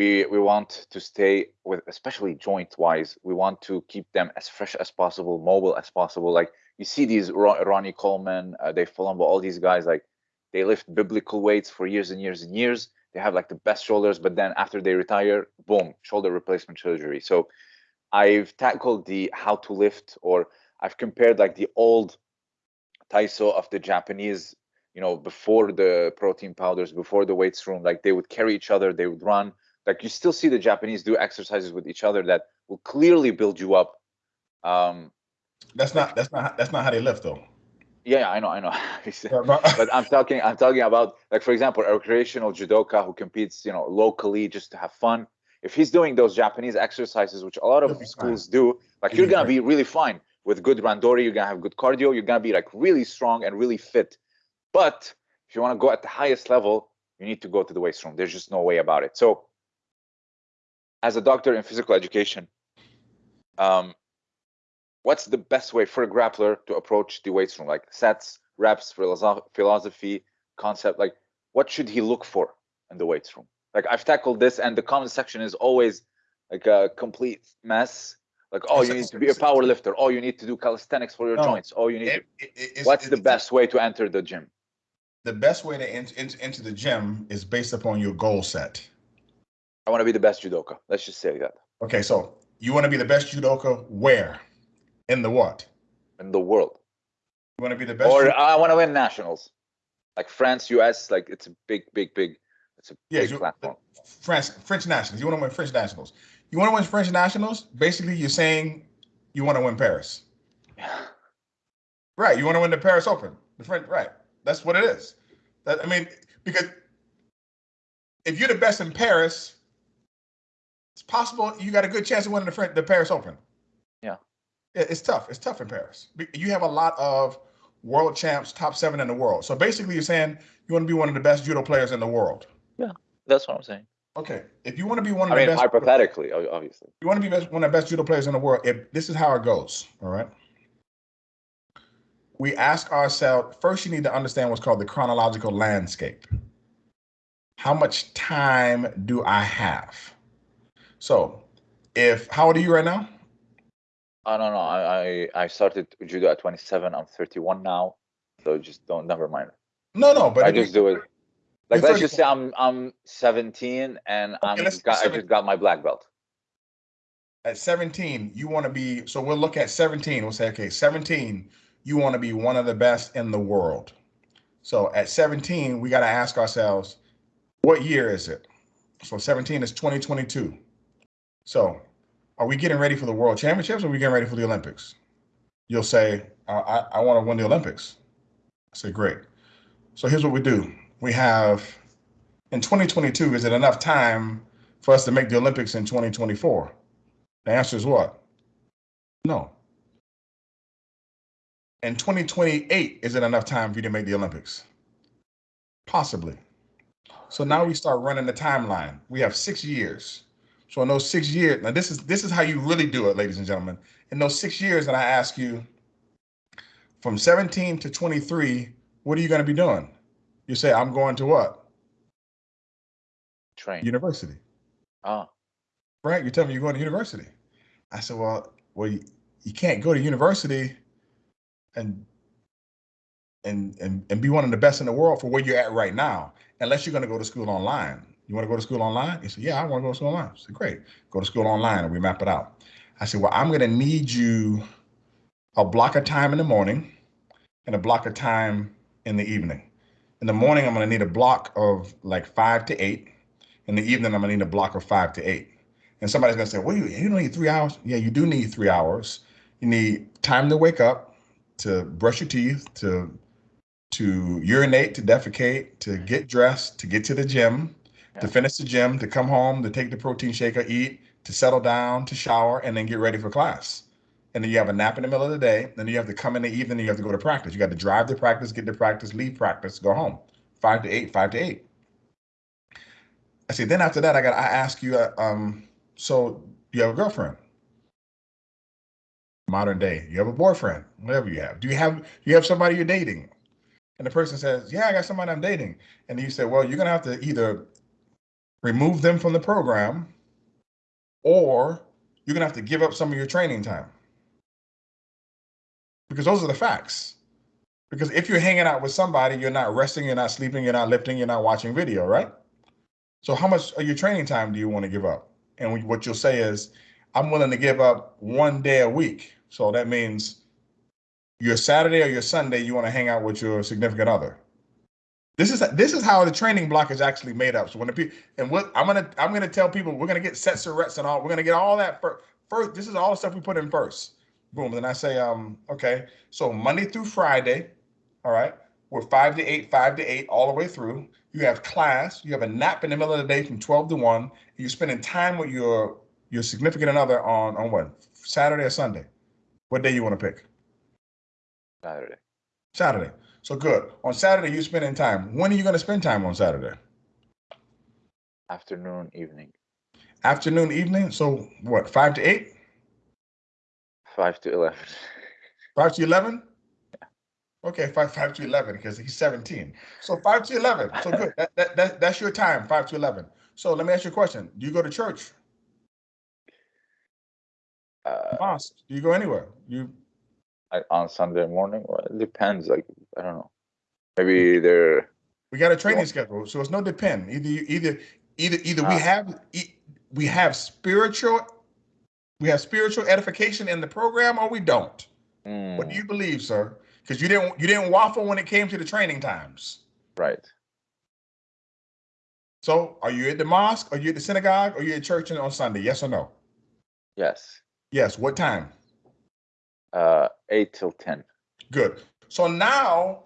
we we want to stay with, especially joint wise. We want to keep them as fresh as possible, mobile as possible. Like you see these Ro- Ronnie Coleman, uh, Dave Palumbo, all these guys like they lift biblical weights for years and years and years. They have like the best shoulders, but then after they retire, boom, shoulder replacement surgery. So I've tackled the how to lift, or I've compared like the old Taiso of the Japanese, you know, before the protein powders, before the weights room, like they would carry each other, they would run. Like you still see the Japanese do exercises with each other that will clearly build you up. Um, That's not that's not that's not how they lift though. yeah, I know, I know. [laughs] [laughs] But- I'm talking I'm talking about like for example a recreational judoka who competes you know locally just to have fun. If he's doing those Japanese exercises, which a lot of schools do, like you're gonna be really fine with good randori. You're gonna have good cardio. You're gonna be like really strong and really fit. But if you want to go at the highest level, you need to go to the weights room. There's just no way about it. So, as a doctor in physical education, um, what's the best way for a grappler to approach the weights room? Like sets, reps, philosophy, concept. Like what should he look for in the weights room? Like I've tackled this, and the comment section is always like a complete mess. Like, oh, you need to be a power lifter. Oh, you need to do calisthenics for your No. joints. Oh, you need. It- To, it- what's the best way to enter the gym? The best way to enter into the gym is based upon your goal set. I want to be the best judoka. Let's just say that Okay, so you want to be the best judoka where? In the what? in the world, You want to be the best. or ju- I want to win nationals, like France, US. Like it's a big, big, big It's a Yeah, big you- platform. French French nationals. You want to win French nationals. You want to win French nationals. Basically, you're saying you want to win Paris. [sighs] Right. You want to win the Paris Open. The French. Right. That's what it is. That I mean, because if you're the best in Paris, it's possible you got a good chance of winning the French, the Paris Open. Yeah. Yeah, It's tough. It's tough in Paris. You have a lot of world champs, top seven in the world. So basically, you're saying you want to be one of the best judo players in the world. Yeah, that's what I'm saying. Okay. If you want to be one of I the mean, best, hypothetically, obviously. you want to be best, one of the best judo players in the world. If this is how it goes, all right. We ask ourselves first. You need to understand what's called the chronological landscape. How much time do I have? So, if how old are you right now? I don't know. I, I I started judo at 27. I'm 31 now, so just don't. Never mind. No, no, but I just do it. Like let's just say I'm I'm 17 and I'm got, I just got my black belt. at 17, you want to be, so we'll look at 17. We'll say, okay, 17, you want to be one of the best in the world. So at 17, we got to ask ourselves, what year is it? So 17 is 2022. So are we getting ready for the world championships or are we getting ready for the Olympics? You'll say, I, I, I want to win the Olympics. I say, great. So here's what we do. We have, in 2022, is it enough time for us to make the Olympics in 2024? The answer is what? No. In 2028, is it enough time for you to make the Olympics? Possibly. So now we start running the timeline. We have six years. So in those six years, now this is this is how you really do it, ladies and gentlemen. In those six years that I ask you, from 17 to 23, what are you going to be doing? You say, I'm going to what? Train. University. Ah, right? You tell me you're going to university. I said, well, well, you, you can't go to university and and and and be one of the best in the world for where you're at right now, unless you're going to go to school online. You want to go to school online? He said, yeah, I want to go to school online. I said, great, go to school online, and we map it out. I said, well, I'm going to need you a block of time in the morning and a block of time in the evening. In the morning, I'm going to need a block of like five to eight. In the evening, I'm going to need a block of five to eight. And somebody's gonna say, well, you, you don't need three hours. Yeah, you do need three hours. You need time to wake up, to brush your teeth, to to urinate, to defecate, to get dressed, to get to the gym, to finish the gym, to come home, to take the protein shaker, eat, to settle down, to shower, and then get ready for class. And then you have a nap in the middle of the day. Then you have to come in the evening you have to go to practice. You got to drive to practice, get to practice, leave practice, go home. Five to eight, five to eight. I said, then after that, I got I ask you, uh, um, so you have a girlfriend? Modern day, you have a boyfriend, whatever you have. Do you have you have somebody you're dating? And the person says, Yeah, I got somebody I'm dating. And you say, Well, you're gonna have to either remove them from the program or you're gonna have to give up some of your training time. Because those are the facts. Because if you're hanging out with somebody, you're not resting, you're not sleeping, you're not lifting, you're not watching video, right? So how much of your training time do you want to give up? And what you'll say is, I'm willing to give up one day a week. So that means your Saturday or your Sunday, you want to hang out with your significant other. This is this is how the training block is actually made up. So when the people and what I'm gonna I'm gonna tell people we're gonna get sets of reps and all we're gonna get all that first. First, this is all the stuff we put in first. Boom. Then I say, um, okay. So Monday through Friday, all right, we're five to eight, five to eight, all the way through. You have class. You have a nap in the middle of the day from twelve to one. And you're spending time with your your significant other on on what Saturday or Sunday. What day you want to pick? Saturday. Saturday. So good. On Saturday, you're spending time. When are you going to spend time on Saturday? Afternoon, evening. Afternoon, evening. So what? Five to eight? Five to eleven. Five to eleven? Okay, five five to eleven because he's seventeen. So five to eleven. So good. That, that, that that's your time. Five to eleven. So let me ask you a question. Do you go to church? Uh, Mosque? Do you go anywhere? You like on Sunday morning. Well, it depends. Like I don't know. Maybe they're we got a training schedule, so it's no depend. Either you either either either we Ah. have we have spiritual we have spiritual edification in the program or we don't. What do mm, you believe, sir? Because you didn't you didn't waffle when it came to the training times. right. So are you at the mosque? Are you at the synagogue? Are you at church on Sunday? Yes or no? Yes. Yes. What time? Uh, eight till ten. Good. So now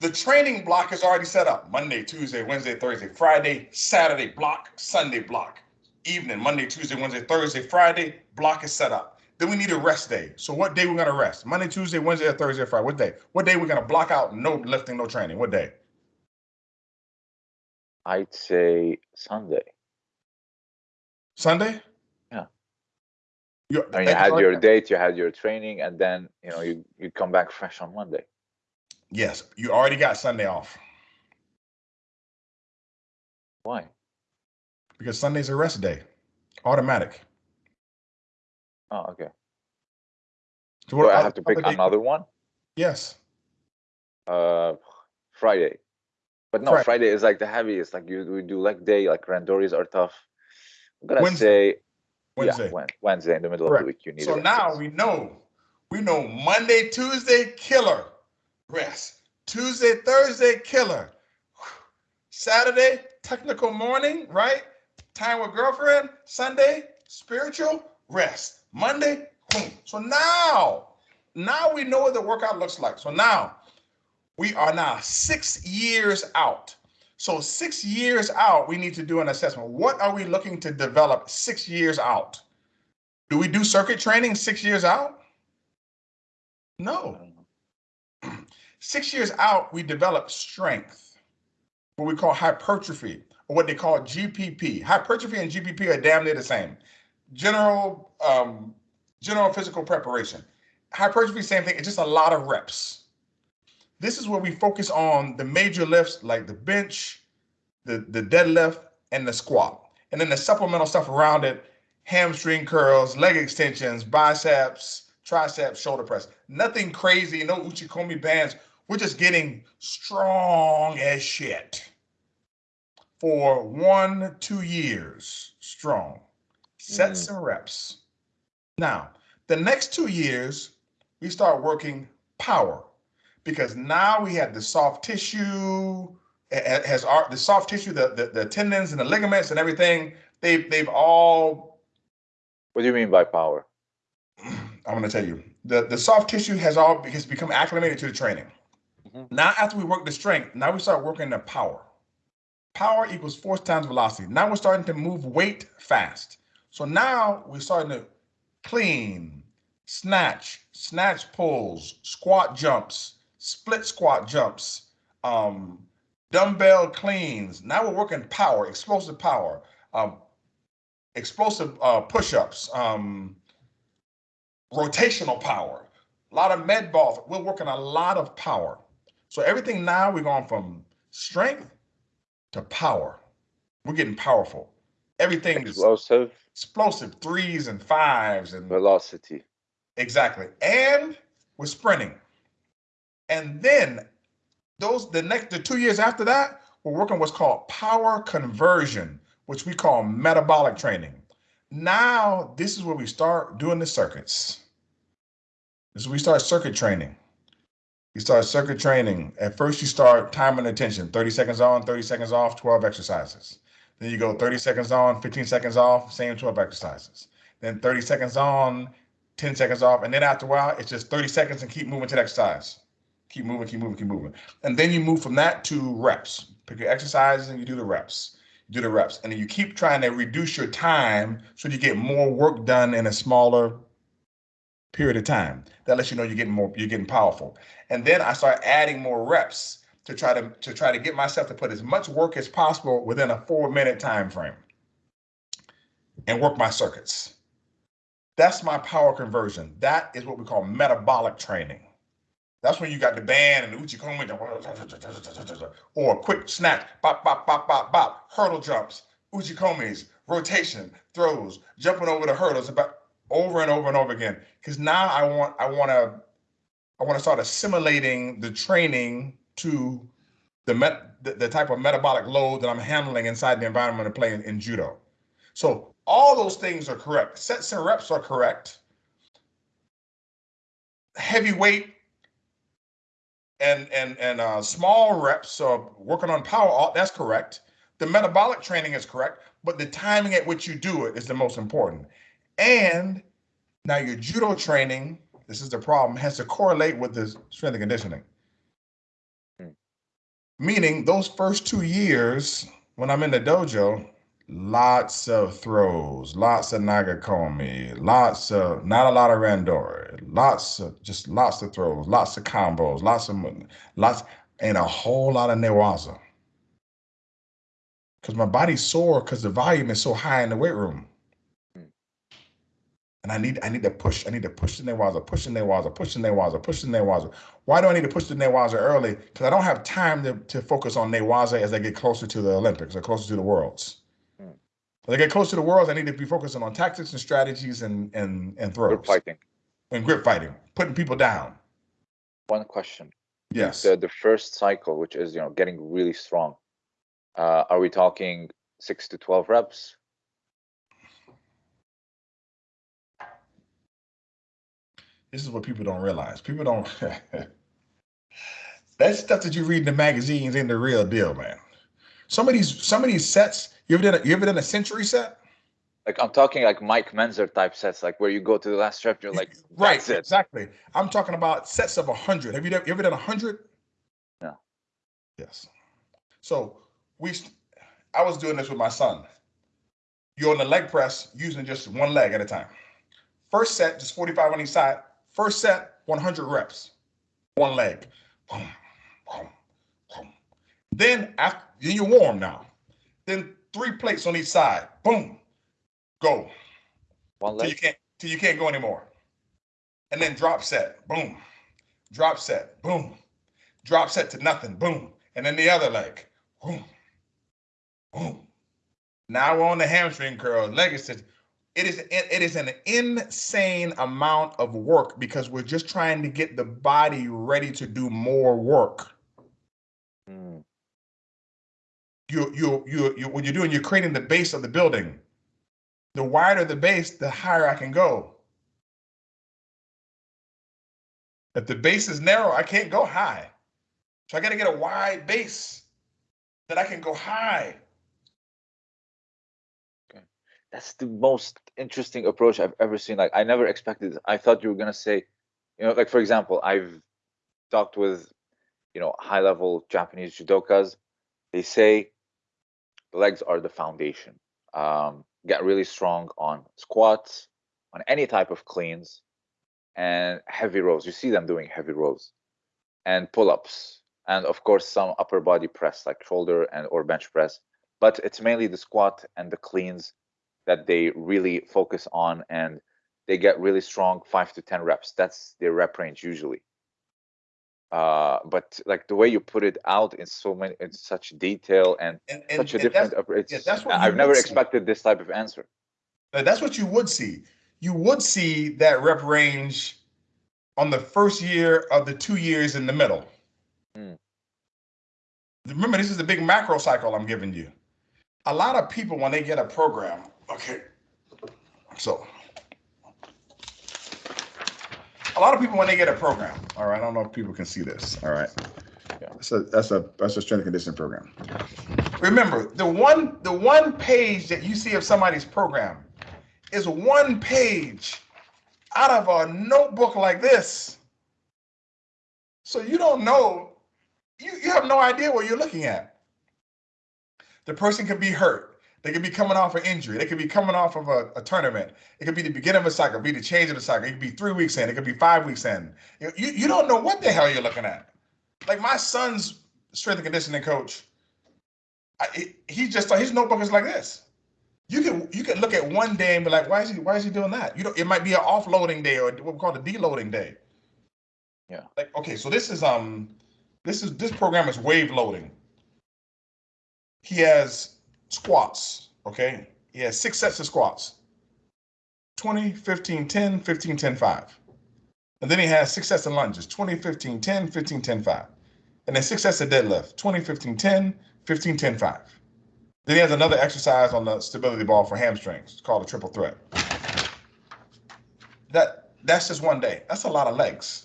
the training block is already set up. Monday, Tuesday, Wednesday, Thursday, Friday, Saturday block, Sunday block. Evening, Monday, Tuesday, Wednesday, Thursday, Friday, block is set up. Then we need a rest day. So what day we're gonna rest? Monday, Tuesday, Wednesday, Thursday, Friday. What day? What day we're gonna block out no lifting, no training? What day? I'd say Sunday. Sunday? Yeah. You, I mean, you had your date, you had your training, and then you know you you come back fresh on Monday. Yes, you already got Sunday off Why? because Sunday's a rest day, automatic. Oh, okay. So Do what I have to pick another one? Yes. Uh, Friday. But no, Friday. Friday is like the heaviest. Like you, we do leg day. Like randoris are tough. I'm gonna Wednesday. say Wednesday. Yeah, Wednesday in the middle Correct. of the week. You need. So now we know, we know Monday, Tuesday, killer, rest. Tuesday, Thursday, killer. Saturday, technical morning, right? Time with girlfriend. Sunday, spiritual, rest. Monday, boom. So now, now we know what the workout looks like. So now we are now six years out. So six years out, we need to do an assessment. What are we looking to develop six years out? Do we do circuit training six years out? No. [clears throat] Six years out, we develop strength, what we call hypertrophy, or what they call GPP. Hypertrophy and GPP are damn near the same. General, um, general physical preparation. Hypertrophy, same thing. It's just a lot of reps. This is where we focus on the major lifts like the bench, the, the deadlift, and the squat. And then the supplemental stuff around it hamstring curls, leg extensions, biceps, triceps, shoulder press. Nothing crazy, no Uchikomi bands. We're just getting strong as shit for one, two years strong. Sets mm. and reps. Now, the next two years, we start working power because now we have the soft tissue, has our, the soft tissue, the, the, the tendons and the ligaments and everything. They've, they've all What do you mean by power? [clears throat] I'm going to tell you the, the soft tissue has all has become acclimated to the training. Mhm. Now, after we work the strength, now we start working the power. Power equals force times velocity. Now we're starting to move weight fast. So now we're starting to clean, snatch, snatch pulls, squat jumps, split squat jumps, um, dumbbell cleans. Now we're working power, explosive power, um, explosive uh, push-ups, um, rotational power, a lot of med balls. We're working a lot of power. So everything now we're going from strength to power. We're getting powerful. Everything is Explosive explosive threes and fives and velocity. exactly. And we're sprinting. And then those the next the two years after that, we're working what's called power conversion, which we call metabolic training. Now this is where we start doing the circuits. This is we start circuit training. You start circuit training. At first, you start time and attention 30 seconds on, 30 seconds off, 12 exercises. Then you go 30 seconds on, 15 seconds off, same 12 exercises. Then 30 seconds on, 10 seconds off. And then after a while, it's just 30 seconds and keep moving to the exercise. Keep moving, keep moving, keep moving. And then you move from that to reps. Pick your exercises and you do the reps. You do the reps. And then you keep trying to reduce your time so you get more work done in a smaller period of time. That lets you know you're getting more, you're getting powerful. And then I start adding more reps to try to to try to get myself to put as much work as possible within a four minute time frame and work my circuits. That's my power conversion. That is what we call metabolic training. That's when you got the band and the uchikomi or a quick snatch, bop, bop, bop, bop, bop, hurdle jumps, uchi uchikomis, rotation, throws, jumping over the hurdles about over and over and over again. Because now I want I want to I want to start assimilating the training to the, met, the the type of metabolic load that I'm handling inside the environment of playing in judo. So all those things are correct. Sets and reps are correct. Heavy weight and and and uh, small reps, so working on power, all, that's correct. The the metabolic training is correct, but the timing at which you do it is the most important. And now your judo training, this is the problem, has to correlate with the strength and conditioning. Hmm. Meaning those first two years when I'm in the dojo, lots of throws, lots of nagekomi, lots of not a lot of randori, lots of just lots of throws, lots of combos, lots of lots and a whole lot of newaza. Because my body's sore because the volume is so high in the weight room. And I need I need to push, I need to push the newaza, push the newaza, push the newaza, push the newaza. Why do I need to push the newaza early? Because I don't have time to, to focus on newaza as I get closer to the Olympics or closer to the worlds. I get close to the worlds, I need to be focusing on tactics and strategies and and and throws. Grip fighting. And grip fighting, putting people down. One question. Yes. The the first cycle, which is you know getting really strong. Uh, are we talking six to twelve reps? This is what people don't realize. People don't. [laughs] that stuff that you read in the magazines ain't the real deal, man. Some of these, some of these sets. You ever done? A, you ever done a century set? Like I'm talking like Mike Mentzer type sets, like where you go to the last rep, you're like, [laughs] right, that's it. exactly. I'm talking about sets of a hundred. Have you, done, you ever done a hundred? No. Yes. So we, I was doing this with my son. You're on the leg press using just one leg at a time. First set, just 45 on each side. First set, 100 reps, one leg. Boom, boom, boom. Then after, then you're warm now. Then three plates on each side. Boom, go. One Till you can't till you can't go anymore. And then drop set, boom. Drop set, boom. Drop set to nothing, boom. And then the other leg, boom, boom. Now we're on the hamstring curl. Leg extension. It is it is an insane amount of work because we're just trying to get the body ready to do more work. You you you you what you're doing, you're creating the base of the building. The wider the base, the higher I can go. If the base is narrow, I can't go high. So I got to get a wide base that I can go high. That's the most interesting approach I've ever seen. Like I never expected. I thought you were gonna say, you know, like for example, I've talked with, you know, high level Japanese judokas. They say the legs are the foundation. Um, get really strong on squats, on any type of cleans, and heavy rows. You see them doing heavy rows, and pull-ups, and of course some upper body press like shoulder and or bench press. But it's mainly the squat and the cleans that they really focus on, and they get really strong five to ten reps. That's their rep range usually. Uh, but like the way you put it out in so many, in such detail and And, and, such a and different that's, approach. yeah, that's what I've never would see. expected this type of answer. that's what you would see. You would see that rep range on the first year of the two years in the middle. Hmm. Remember, this is the big macro cycle I'm giving you. A lot of people, when they get a program, okay, so a lot of people when they get a program, all right, I don't know if people can see this, all right. Yeah. That's a that's a that's a strength and conditioning program. Remember, the one the one page that you see of somebody's program is one page out of a notebook like this. So you don't know, you, you have no idea what you're looking at. The person could be hurt. They could be coming off an injury. They could be coming off of a, a tournament. It could be the beginning of a cycle, be the change of the cycle. It could be three weeks in. It could be five weeks in. You, you, don't know what the hell you're looking at. Like my son's strength and conditioning coach, I, he just his notebook is like this. You can you can look at one day and be like, why is he why is he doing that? You know, it might be an offloading day or what we call a deloading day. Yeah. Like okay, so this is um this is this program is wave loading. He has squats, okay? He has six sets of squats. 20, 15, 10, 15, 10, 5. And then he has six sets of lunges, 20, 15, 10, 15, 10, 5. And then six sets of deadlift, 20, 15, 10, 15, 10, 5. Then he has another exercise on the stability ball for hamstrings. It's called a triple threat. That that's just one day. That's a lot of legs.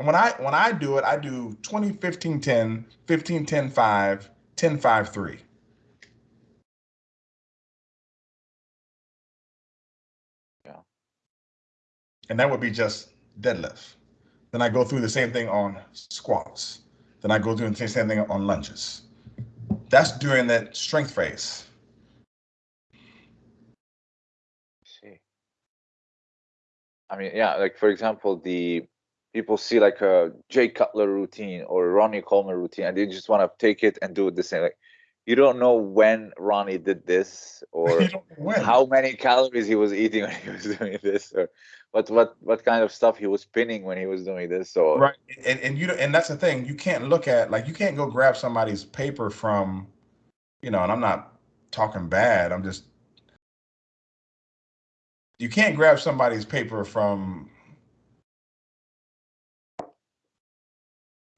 And when I when I do it, I do 20, 15, 10, 15, 10, 5, 10, 5, 3. Yeah. And that would be just deadlift. Then I go through the same thing on squats. Then I go through the same thing on lunges. That's during that strength phase. see. I mean, yeah, like for example, the people see like a Jay Cutler routine or Ronnie Coleman routine, and they just want to take it and do it the same. Like you don't know when Ronnie did this or [laughs] You don't know when. how many calories he was eating [laughs] when he was doing this, or what what what kind of stuff he was spinning when he was doing this. So right and, and you don't- and that's the thing you can't look at like you can't go grab somebody's paper from you know and i'm not talking bad i'm just you can't grab somebody's paper from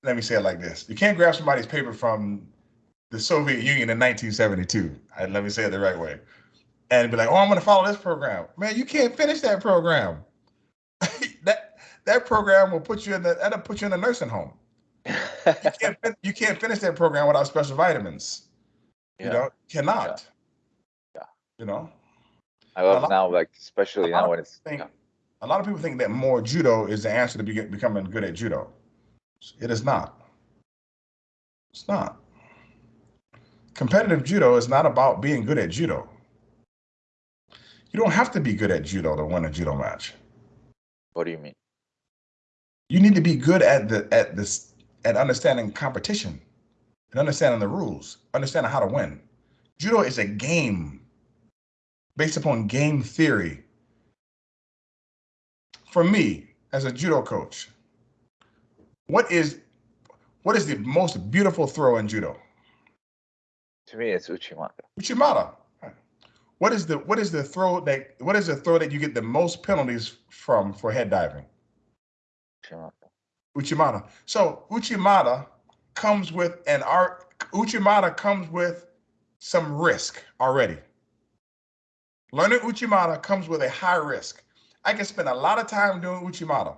let me say it like this you can't grab somebody's paper from the soviet union in 1972 I, let me say it the right way and be like oh i'm going to follow this program man you can't finish that program [laughs] that that program will put you in the that'll put you in a nursing home you [laughs] can't you can't finish that program without special vitamins. You know, cannot. Yeah. You know, I love now, like especially now of when it's think yeah. a lot of people think that more judo is the answer to be, becoming good at judo. It is not. It's not. Competitive judo is not about being good at judo. You don't have to be good at judo to win a judo match. What do you mean? You need to be good at the at this at understanding competition and understanding the rules, understanding how to win. Judo is a game based upon game theory. For me, as a judo coach, what is what is the most beautiful throw in judo? To me, it's Uchimata. Uchimata. What is the what is the throw that what is the throw that you get the most penalties from for head diving? Uchimata. Uchimata. So Uchimata comes with an art. Uchimata comes with some risk already. Learning Uchimata comes with a high risk. I can spend a lot of time doing Uchimata.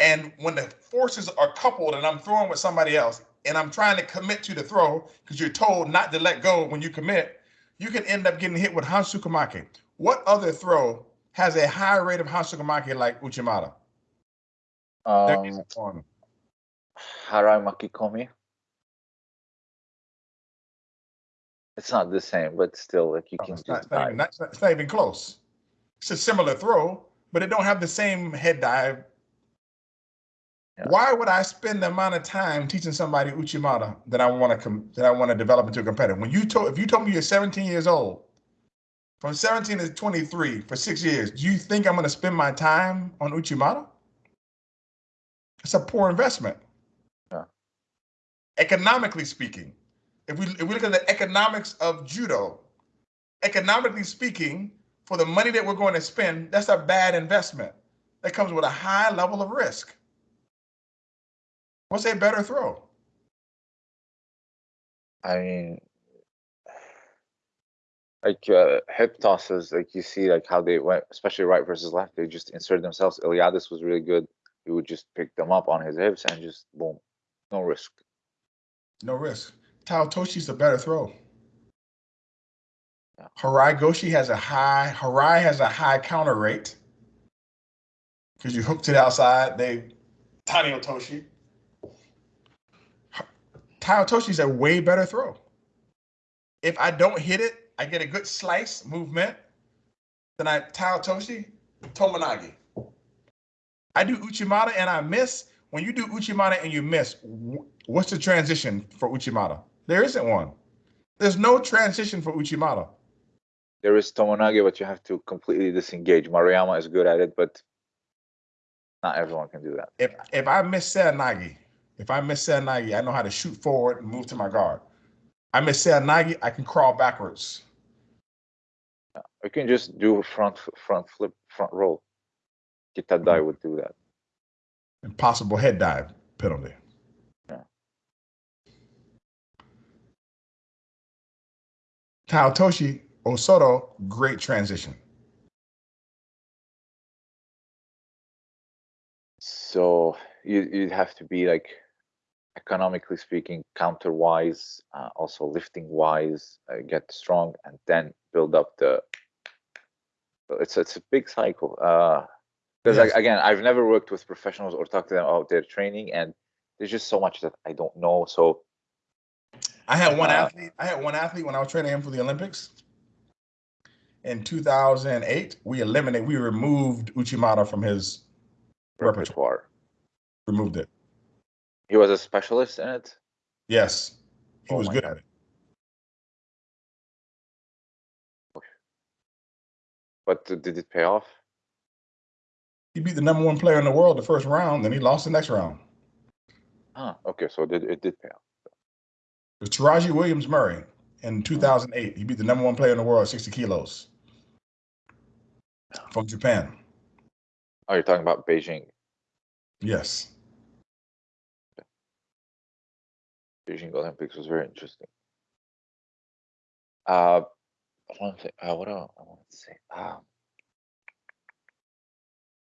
And when the forces are coupled and I'm throwing with somebody else and I'm trying to commit to the throw because you're told not to let go when you commit, you can end up getting hit with Hansokumake. What other throw has a high rate of Hansokumake like Uchimata? Um. Harai Makikomi. It's not the same, but still, like you No, can it's, not, not dive. even, not- it's not even close. It's a similar throw, but it don't have the same head dive. Yeah. Why would I spend the amount of time teaching somebody Uchimata that I want to that I want to develop into a competitor? When you told if you told me you're 17 years old, from 17 to 23 for six years, do you think I'm going to spend my time on Uchimata? It's a poor investment. Yeah. Economically speaking, if we if we look at the economics of judo, economically speaking, for the money that we're going to spend, that's a bad investment. That comes with a high level of risk. What's a better throw? I mean, like uh, hip tosses, like you see, like how they went, especially right versus left, they just insert themselves. Iliadis was really good. He would just pick them up on his hips and just boom, no risk. No risk. Tai Otoshi's a better throw. Yeah. Harai Goshi has a high, Harai has a high counter rate. Because you hook to the outside, they Tani Otoshi. Tai Otoshi's a way better throw. If I don't hit it, I get a good slice movement. Then I Tai Otoshi, Tomonagi. I do Uchimata and I miss. When you do Uchimata and you miss, what's the transition for Uchimata? There isn't one. There's no transition for Uchimata. There is Tomonage, but you have to completely disengage. Maruyama is good at it, but not everyone can do that. If if I miss Seoinage, if I miss Seoinage, I know how to shoot forward and move to my guard. I miss Seoinage, I can crawl backwards. You can just do a front front flip, front roll. Kitadai mm-hmm. would do that. Impossible head dive penalty. Yeah. Tai Otoshi Osoto, great transition. so you you'd have to be like economically speaking, counter wise, uh, also lifting wise, uh, get strong, and then build up the. It's it's a big cycle. Because uh, yes. again, I've never worked with professionals or talked to them about their training, and there's just so much that I don't know. So I had one uh, athlete. I had one athlete when I was training him for the Olympics. In 2008, we eliminated, we removed Uchimata from his repertoire. repertoire. Removed it. He was a specialist in it. Yes, he oh was good God. at it. But did it pay off? He beat the number one player in the world the first round, then he lost the next round. Ah, okay, so it did, it did pay off. It was Taraje Williams Murray in 2008. He beat the number one player in the world, 60 kilos, from Japan. Oh, you're talking about Beijing. Yes. Beijing Olympics was very interesting. Uh, one thing, uh, what else I want to say? Um,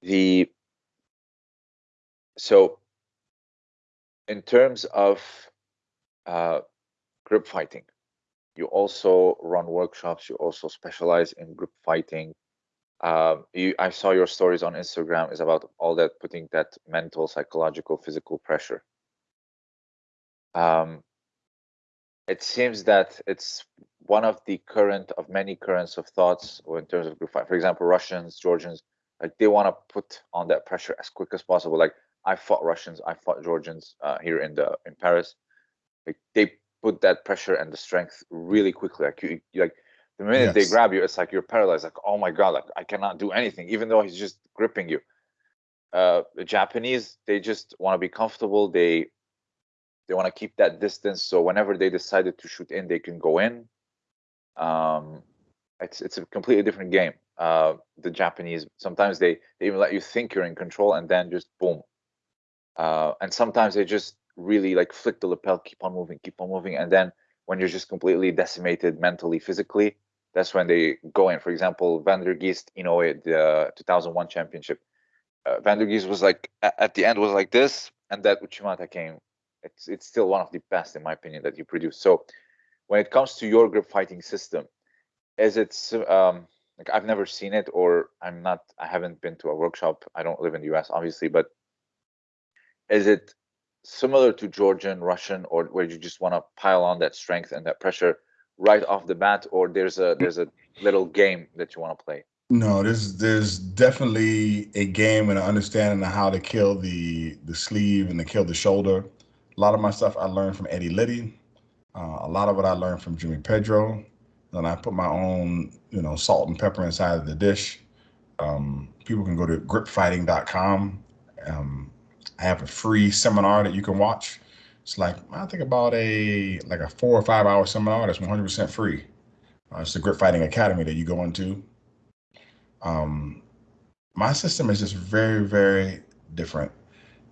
the so in terms of uh, grip fighting, you also run workshops. You also specialize in grip fighting. Um, you, I saw your stories on Instagram is about all that putting that mental, psychological, physical pressure um, it seems that it's one of the current of many currents of thoughts or in terms of grip fight. For example, Russians, Georgians, like they want to put on that pressure as quick as possible. Like I fought Russians, I fought Georgians uh, here in the in Paris. Like they put that pressure and the strength really quickly. Like you, you like the minute yes. they grab you, it's like you're paralyzed. Like oh my god, like I cannot do anything, even though he's just gripping you. Uh, the Japanese, they just want to be comfortable. They they want to keep that distance so whenever they decided to shoot in they can go in. Um, it's it's a completely different game uh, the japanese. Sometimes they, they even let you think you're in control and then just boom. Uh, and sometimes they just really like flick the lapel keep on moving keep on moving and then when you're just completely decimated mentally physically that's when they go in. For example van der geest you know the 2001 championship. Uh, van der geest was like at the end was like this and that uchimata came it's it's still one of the best in my opinion that you produce. So when it comes to your grip fighting system, is it um, like I've never seen it or I'm not I haven't been to a workshop. I don't live in the US obviously, but is it similar to Georgian, Russian, or where you just want to pile on that strength and that pressure right off the bat, or there's a there's a little game that you want to play? No, there's there's definitely a game and an understanding of how to kill the the sleeve and to kill the shoulder. A lot of my stuff I learned from Eddie Liddie. Uh, a lot of what I learned from Jimmy Pedro. Then I put my own, you know, salt and pepper inside of the dish. Um, people can go to gripfighting.com. Um, I have a free seminar that you can watch. It's like I think about a like a four or five hour seminar that's 100% free. Uh, it's the Grip Fighting Academy that you go into. Um, my system is just very, very different,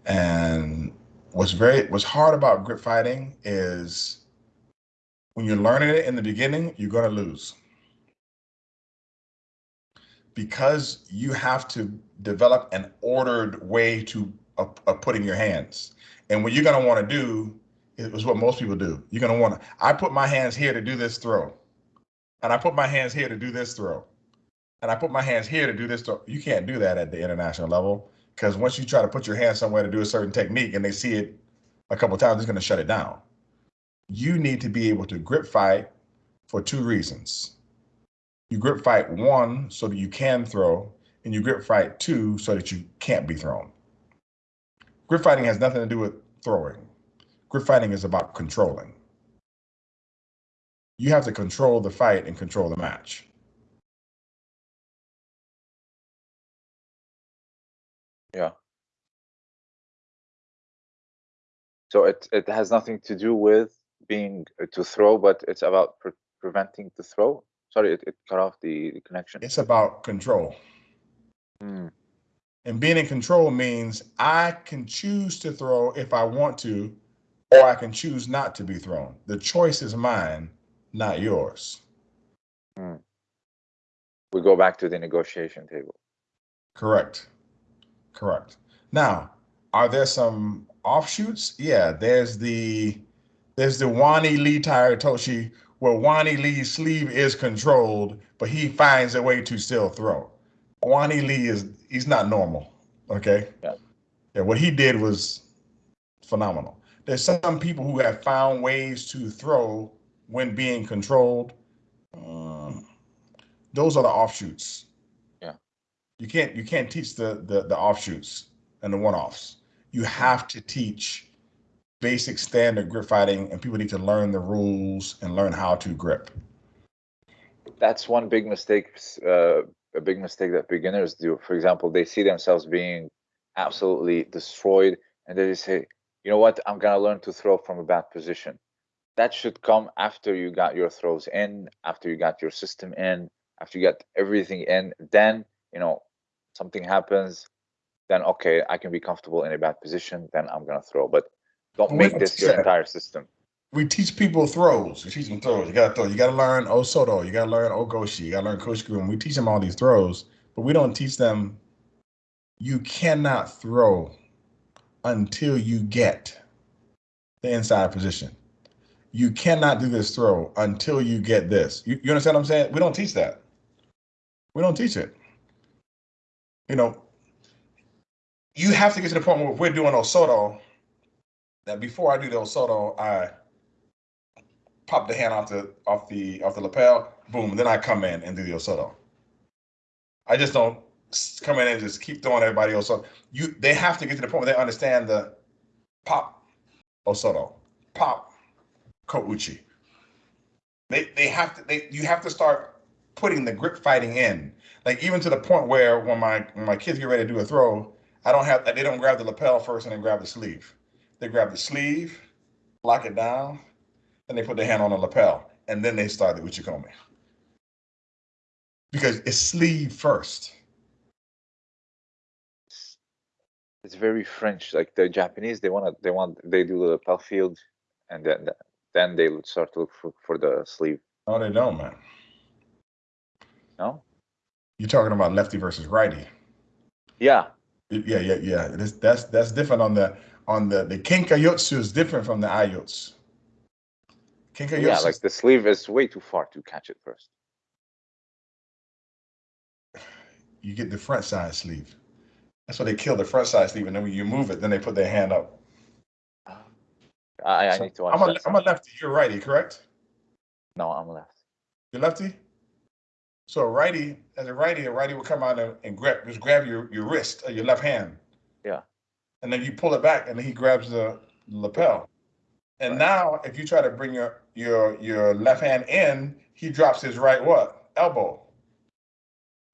and what's very what's hard about grip fighting is when you're learning it in the beginning, you're going to lose because you have to develop an ordered way to of, putting your hands. And what you're going to want to do is what most people do. You're going to want to. I put my hands here to do this throw, and I put my hands here to do this throw, and I put my hands here to do this throw. You can't do that at the international level because once you try to put your hand somewhere to do a certain technique and they see it a couple times, it's going to shut it down. You need to be able to grip fight for two reasons. You grip fight one so that you can throw, and you grip fight two so that you can't be thrown. Grip fighting has nothing to do with throwing. Grip fighting is about controlling. You have to control the fight and control the match. Yeah. So it it has nothing to do with being uh, to throw, but it's about pre preventing the throw. Sorry, it, it cut off the, the connection. It's about control. Hmm. And being in control means I can choose to throw if I want to, or I can choose not to be thrown. The choice is mine, not yours. Hmm. We go back to the negotiation table. Correct. Correct. Now, are there some offshoots? Yeah, there's the there's the Wani Lee Toshi where Wani Lee's sleeve is controlled, but he finds a way to still throw. Wani Lee is he's not normal. Okay. Yeah. Yeah. What he did was phenomenal. There's some people who have found ways to throw when being controlled. Um, those are the offshoots. You can't you can't teach the the, the offshoots and the one-offs. You have to teach basic standard grip fighting, and people need to learn the rules and learn how to grip. That's one big mistake. Uh, a big mistake that beginners do. For example, they see themselves being absolutely destroyed, and they say, "You know what? I'm gonna learn to throw from a bad position." That should come after you got your throws in, after you got your system in, after you got everything in. Then you know something happens. Then okay, I can be comfortable in a bad position. Then I'm gonna throw, but don't make this your entire system. We teach people throws. We teach them throws. You gotta throw. You gotta learn Osoto. You gotta learn Ogoshi. You gotta learn Koshiguro. And we teach them all these throws, but we don't teach them. You cannot throw until you get the inside position. You cannot do this throw until you get this. You, you understand what I'm saying? We don't teach that. We don't teach it. You know, you have to get to the point where we're doing Osoto that before I do the Osoto, I pop the hand off the off the off the lapel, boom, then I come in and do the Osoto. I just don't come in and just keep throwing everybody. So you they have to get to the point where they understand the pop Osoto, pop Kouchi. They they have to they you have to start putting the grip fighting in. Like even to the point where when my when my kids get ready to do a throw, I don't have they don't grab the lapel first and then grab the sleeve. They grab the sleeve, lock it down, and they put their hand on the lapel, and then they start the uchikomi. Because it's sleeve first. It's very French. Like the Japanese, they want to, they want, they do the lapel field, and then then they would start to look for, for the sleeve. No, they don't, man. No. You're talking about lefty versus righty. Yeah. Yeah, yeah, yeah. That's that's that's different on the on the the kenkayotsu is different from the aiyotsu. Kenkayotsu. Yeah, like the sleeve is way too far to catch it first. You get the front side sleeve. That's why they kill the front side sleeve, and then when you move it, then they put their hand up. I, I so need to. I'm a, I'm a lefty. You're righty, correct? No, I'm left. You're lefty. So a righty, as a righty, a righty will come out and, and grab, just grab your, your wrist or your left hand. Yeah and then you pull it back, and then he grabs the lapel. And right. now, if you try to bring your your your left hand in, he drops his right what elbow.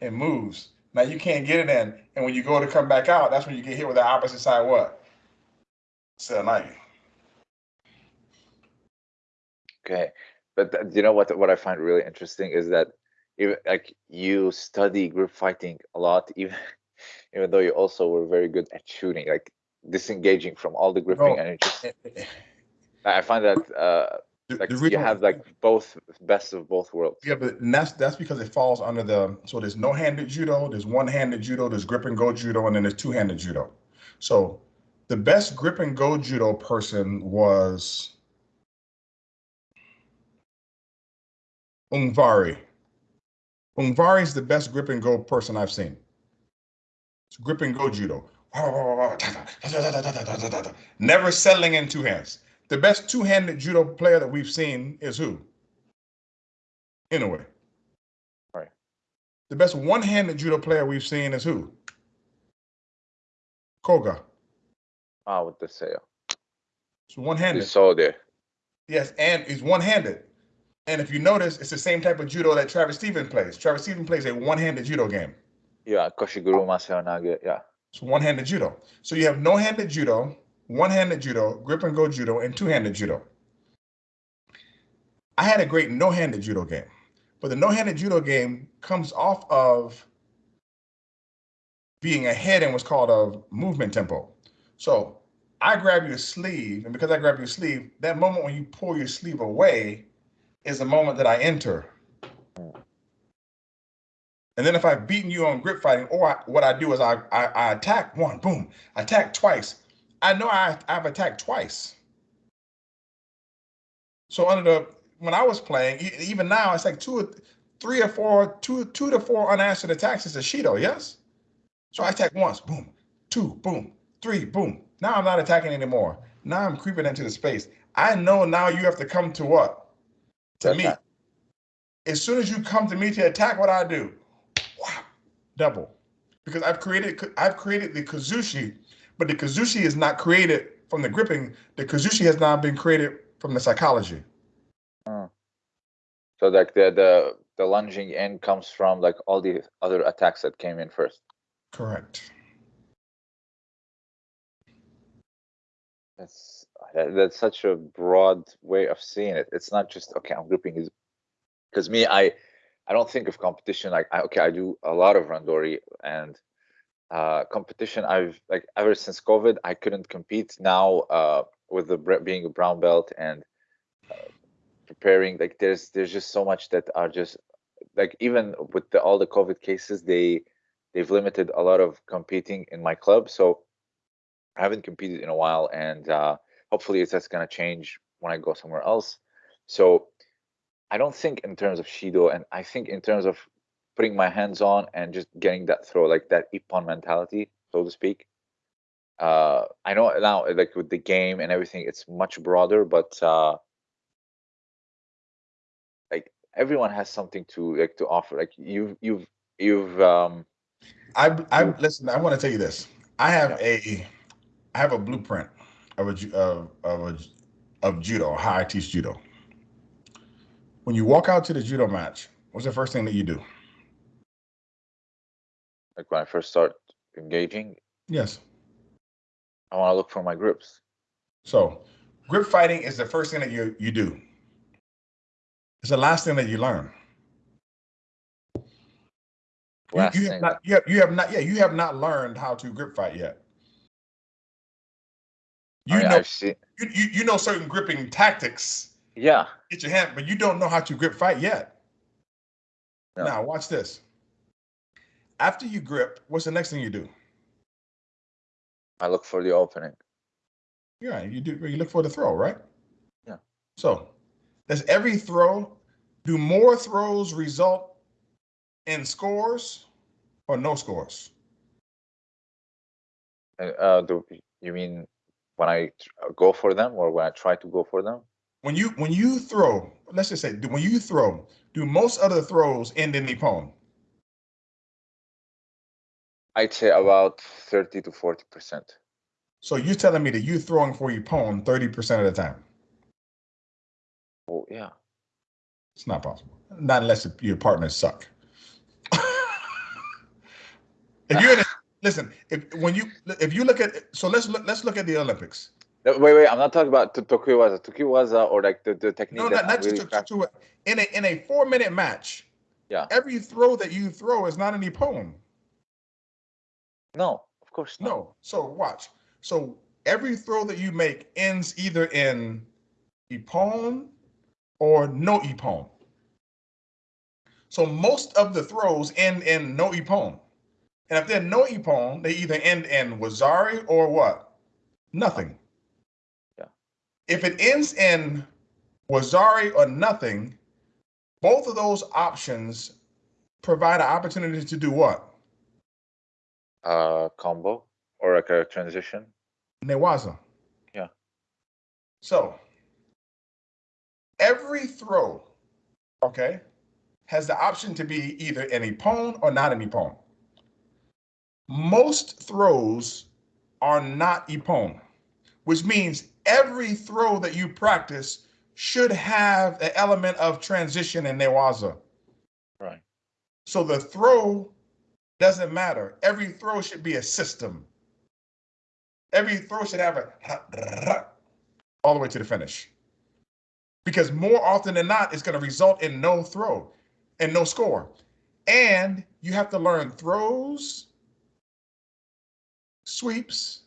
And moves. Now you can't get it in, and when you go to come back out, that's when you get hit with the opposite side what? Seoi. Okay, but th- you know what? What I find really interesting is that even like you study grip fighting a lot, [laughs] even even though you also were very good at shooting. Like disengaging from all the gripping no. and eh, eh, eh. I find that uh like the, you have like both best of both worlds. Yeah, but that's that's because it falls under the so there's no-handed judo, there's one-handed judo, there's grip and go judo, and then there's two-handed judo. So the best grip and go judo person was Ungvari. Ungvari is the best grip and go person I've seen. It's grip and go judo. Never settling in two hands. The best two-handed judo player that we've seen is who? Inoue. Right. The best one-handed judo player we've seen is who? Koga. Ah, with the sail. It's one-handed. saw there. Yes, and he's one-handed. And if you notice, it's the same type of judo that Travis Stevens plays. Travis Stevens plays a one-handed judo game. Yeah, Koshiguro Masaonage, yeah. It's one-handed judo. So you have no-handed judo, one-handed judo, grip and go judo, and two-handed judo. I had a great no-handed judo game, but the no-handed judo game comes off of being ahead in what's called a movement tempo. So I grab your sleeve, and because I grab your sleeve, that moment when you pull your sleeve away is the moment that I enter. And then if I've beaten you on grip fighting, or I, what I do is I, I, I attack one, boom, I attack twice. I know I, I've attacked twice. So under the when I was playing, even now, it's like two, or three or four, two, two to four unanswered attacks is a Shido, yes? So I attack once, boom, two, boom, three, boom. Now I'm not attacking anymore. Now I'm creeping into the space. I know now you have to come to what? To me. Attack. As soon as you come to me to attack, what I do? Wow, double. Because I've created I've created the Kazushi, but the Kazushi is not created from the gripping. The Kazushi has now been created from the psychology. Hmm. So like the the the lunging in comes from like all the other attacks that came in first. Correct. That's that- that's such a broad way of seeing it. It's not just okay. I'm grouping is because me, I I don't think of competition like I, okay. I do a lot of randori and uh competition. I've like ever since COVID, I couldn't compete. Now uh with the being a brown belt and uh, preparing, like there's there's just so much that are just like even with the, all the COVID cases, they they've limited a lot of competing in my club. So I haven't competed in a while, and uh, hopefully it's that's gonna change when I go somewhere else. So I don't think in terms of Shido, and I think in terms of putting my hands on and just getting that throw, like that Ippon mentality, so to speak. Uh, I know now, like with the game and everything, it's much broader, but uh, like everyone has something to like to offer. Like you've you've you've um I I listen. I want to tell you this. I have a I have a blueprint of a of of a of judo, how I teach judo. When you walk out to the judo match, what's the first thing that you do? like when I first start engaging, Yes. I want to look for my grips. So, grip fighting is the first thing that you you do. It's the last thing that you learn. You, Last you have thing. not you have, you have not yeah you have not learned how to grip fight yet. I You mean, know you, you, you know certain gripping tactics. Yeah. Get your hand, but you don't know how to grip fight yet. No. Now watch this. After you grip, what's the next thing you do? I look for the opening. Yeah, you do. You look for the throw, right? Yeah. So, does every throw do more throws result in scores or no scores? Uh, Uh, do you mean when I uh, go for them or when I try to go for them? When you when you throw, let's just say when you throw, do most other throws end in Ippon? I'd say about thirty to forty percent. So you're telling me that you're throwing for Ippon 30% of the time? Oh yeah. It's not possible. Not unless your partners suck. [laughs] if you're in a, listen, if when you if you look at so let's look let's look at the Olympics. No, wait, wait. I'm not talking about to Tokuiwaza. Tokuiwaza or like the, the technique. No, that not, not really to, crack- to, in a in a four minute match. Yeah. Every throw that you throw is not an Ippon. No, of course not. No. So watch. So every throw that you make ends either in Ippon or no Ippon. So most of the throws end in no Ippon. And if they're no Ippon, they either end in Wazari or what? Nothing. Yeah. If it ends in Wazari or nothing, both of those options provide an opportunity to do what? Uh, combo or like a transition. Newaza. Yeah. So every throw, okay, has the option to be either an Ippon or not an Ippon. Most throws are not Ippon, which means every throw that you practice should have an element of transition in Newaza. Right. So the throw doesn't matter. Every throw should be a system. Every throw should have a [laughs] all the way to the finish. Because more often than not, it's going to result in no throw and no score. And you have to learn throws, sweeps,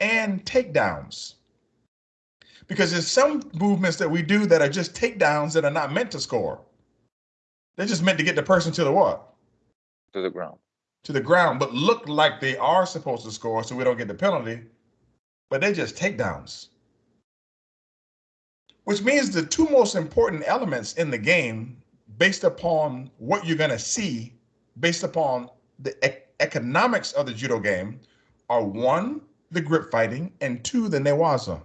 and takedowns. Because there's some movements that we do that are just takedowns that are not meant to score. They're just meant to get the person to the what? To the ground. to the ground, but look like they are supposed to score so we don't get the penalty. but they're just takedowns. Which means the two most important elements in the game, based upon what you're going to see, based upon the e- economics of the judo game, are one, the grip fighting, and two, the newaza.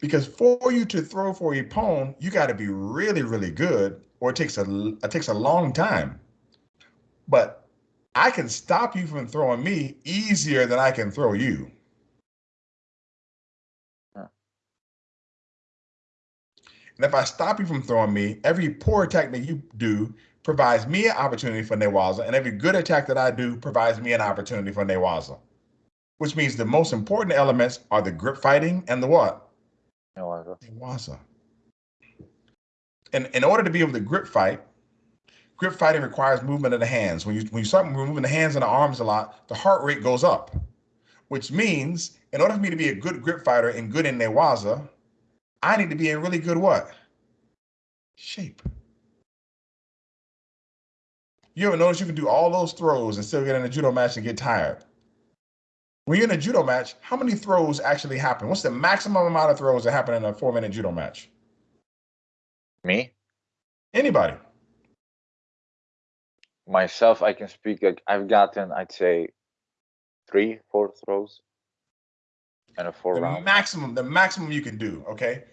Because for you to throw for a Ippon, you got to be really, really good, or it takes a it takes a long time. But I can stop you from throwing me easier than I can throw you. And if I stop you from throwing me, every poor attack that you do provides me an opportunity for Newaza, and every good attack that I do provides me an opportunity for Newaza. Which means the most important elements are the grip fighting and the what? Newaza. Newaza. And in order to be able to grip fight, grip fighting requires movement of the hands. When you when you start moving the hands and the arms a lot, the heart rate goes up, which means in order for me to be a good grip fighter and good in Newaza, I need to be in really good what? Shape. You ever notice you can do all those throws and still get in a judo match and get tired? When you're in a judo match, how many throws actually happen? What's the maximum amount of throws that happen in a four minute judo match? Me Anybody? myself, I can speak. Like I've gotten, I'd say, three, four throws, and a four The round. maximum, the maximum you can do, okay?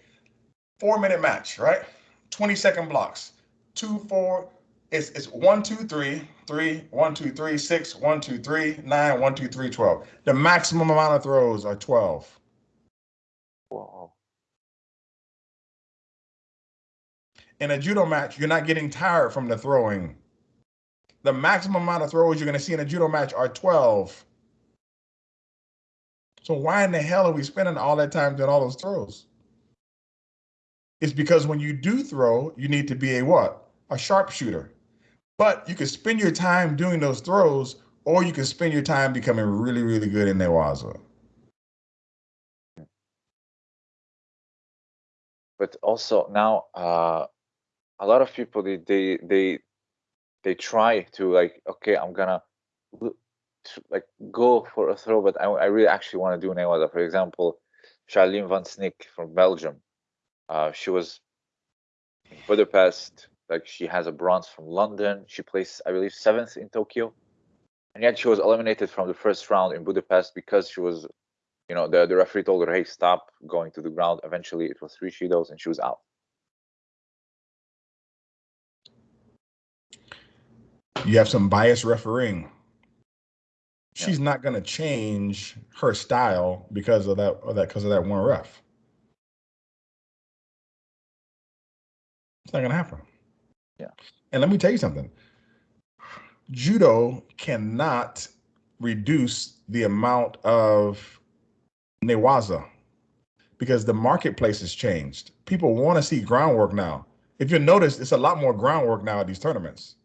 Four minute match, right? 20 second blocks. Two, four, it's it's one, two, three, three, one, two, three, six, one, two, three, nine, one, two, three, 12. The maximum amount of throws are 12. Whoa. In a judo match, you're not getting tired from the throwing. The maximum amount of throws you're going to see in a judo match are 12. So why in the hell are we spending all that time doing all those throws? It's because when you do throw, you need to be a what? A sharpshooter. But you can spend your time doing those throws, or you can spend your time becoming really, really good in Newaza. But also now, uh, a lot of people they they they they try to like, okay, I'm gonna like go for a throw, but I, I really actually want to do Newaza. For example, Charline van Snick from Belgium. Uh, she was Budapest. Like she has a bronze from London. She placed, I believe, seventh in Tokyo, and yet she was eliminated from the first round in Budapest because she was, you know, the the referee told her, "Hey, stop going to the ground." Eventually, it was three shidos, and she was out. You have some biased refereeing. Yeah. She's not going to change her style because of that, of that, because of that one ref. It's not going to happen. Yeah. And let me tell you something. Judo cannot reduce the amount of newaza because the marketplace has changed. People want to see groundwork now. If you notice, it's a lot more groundwork now at these tournaments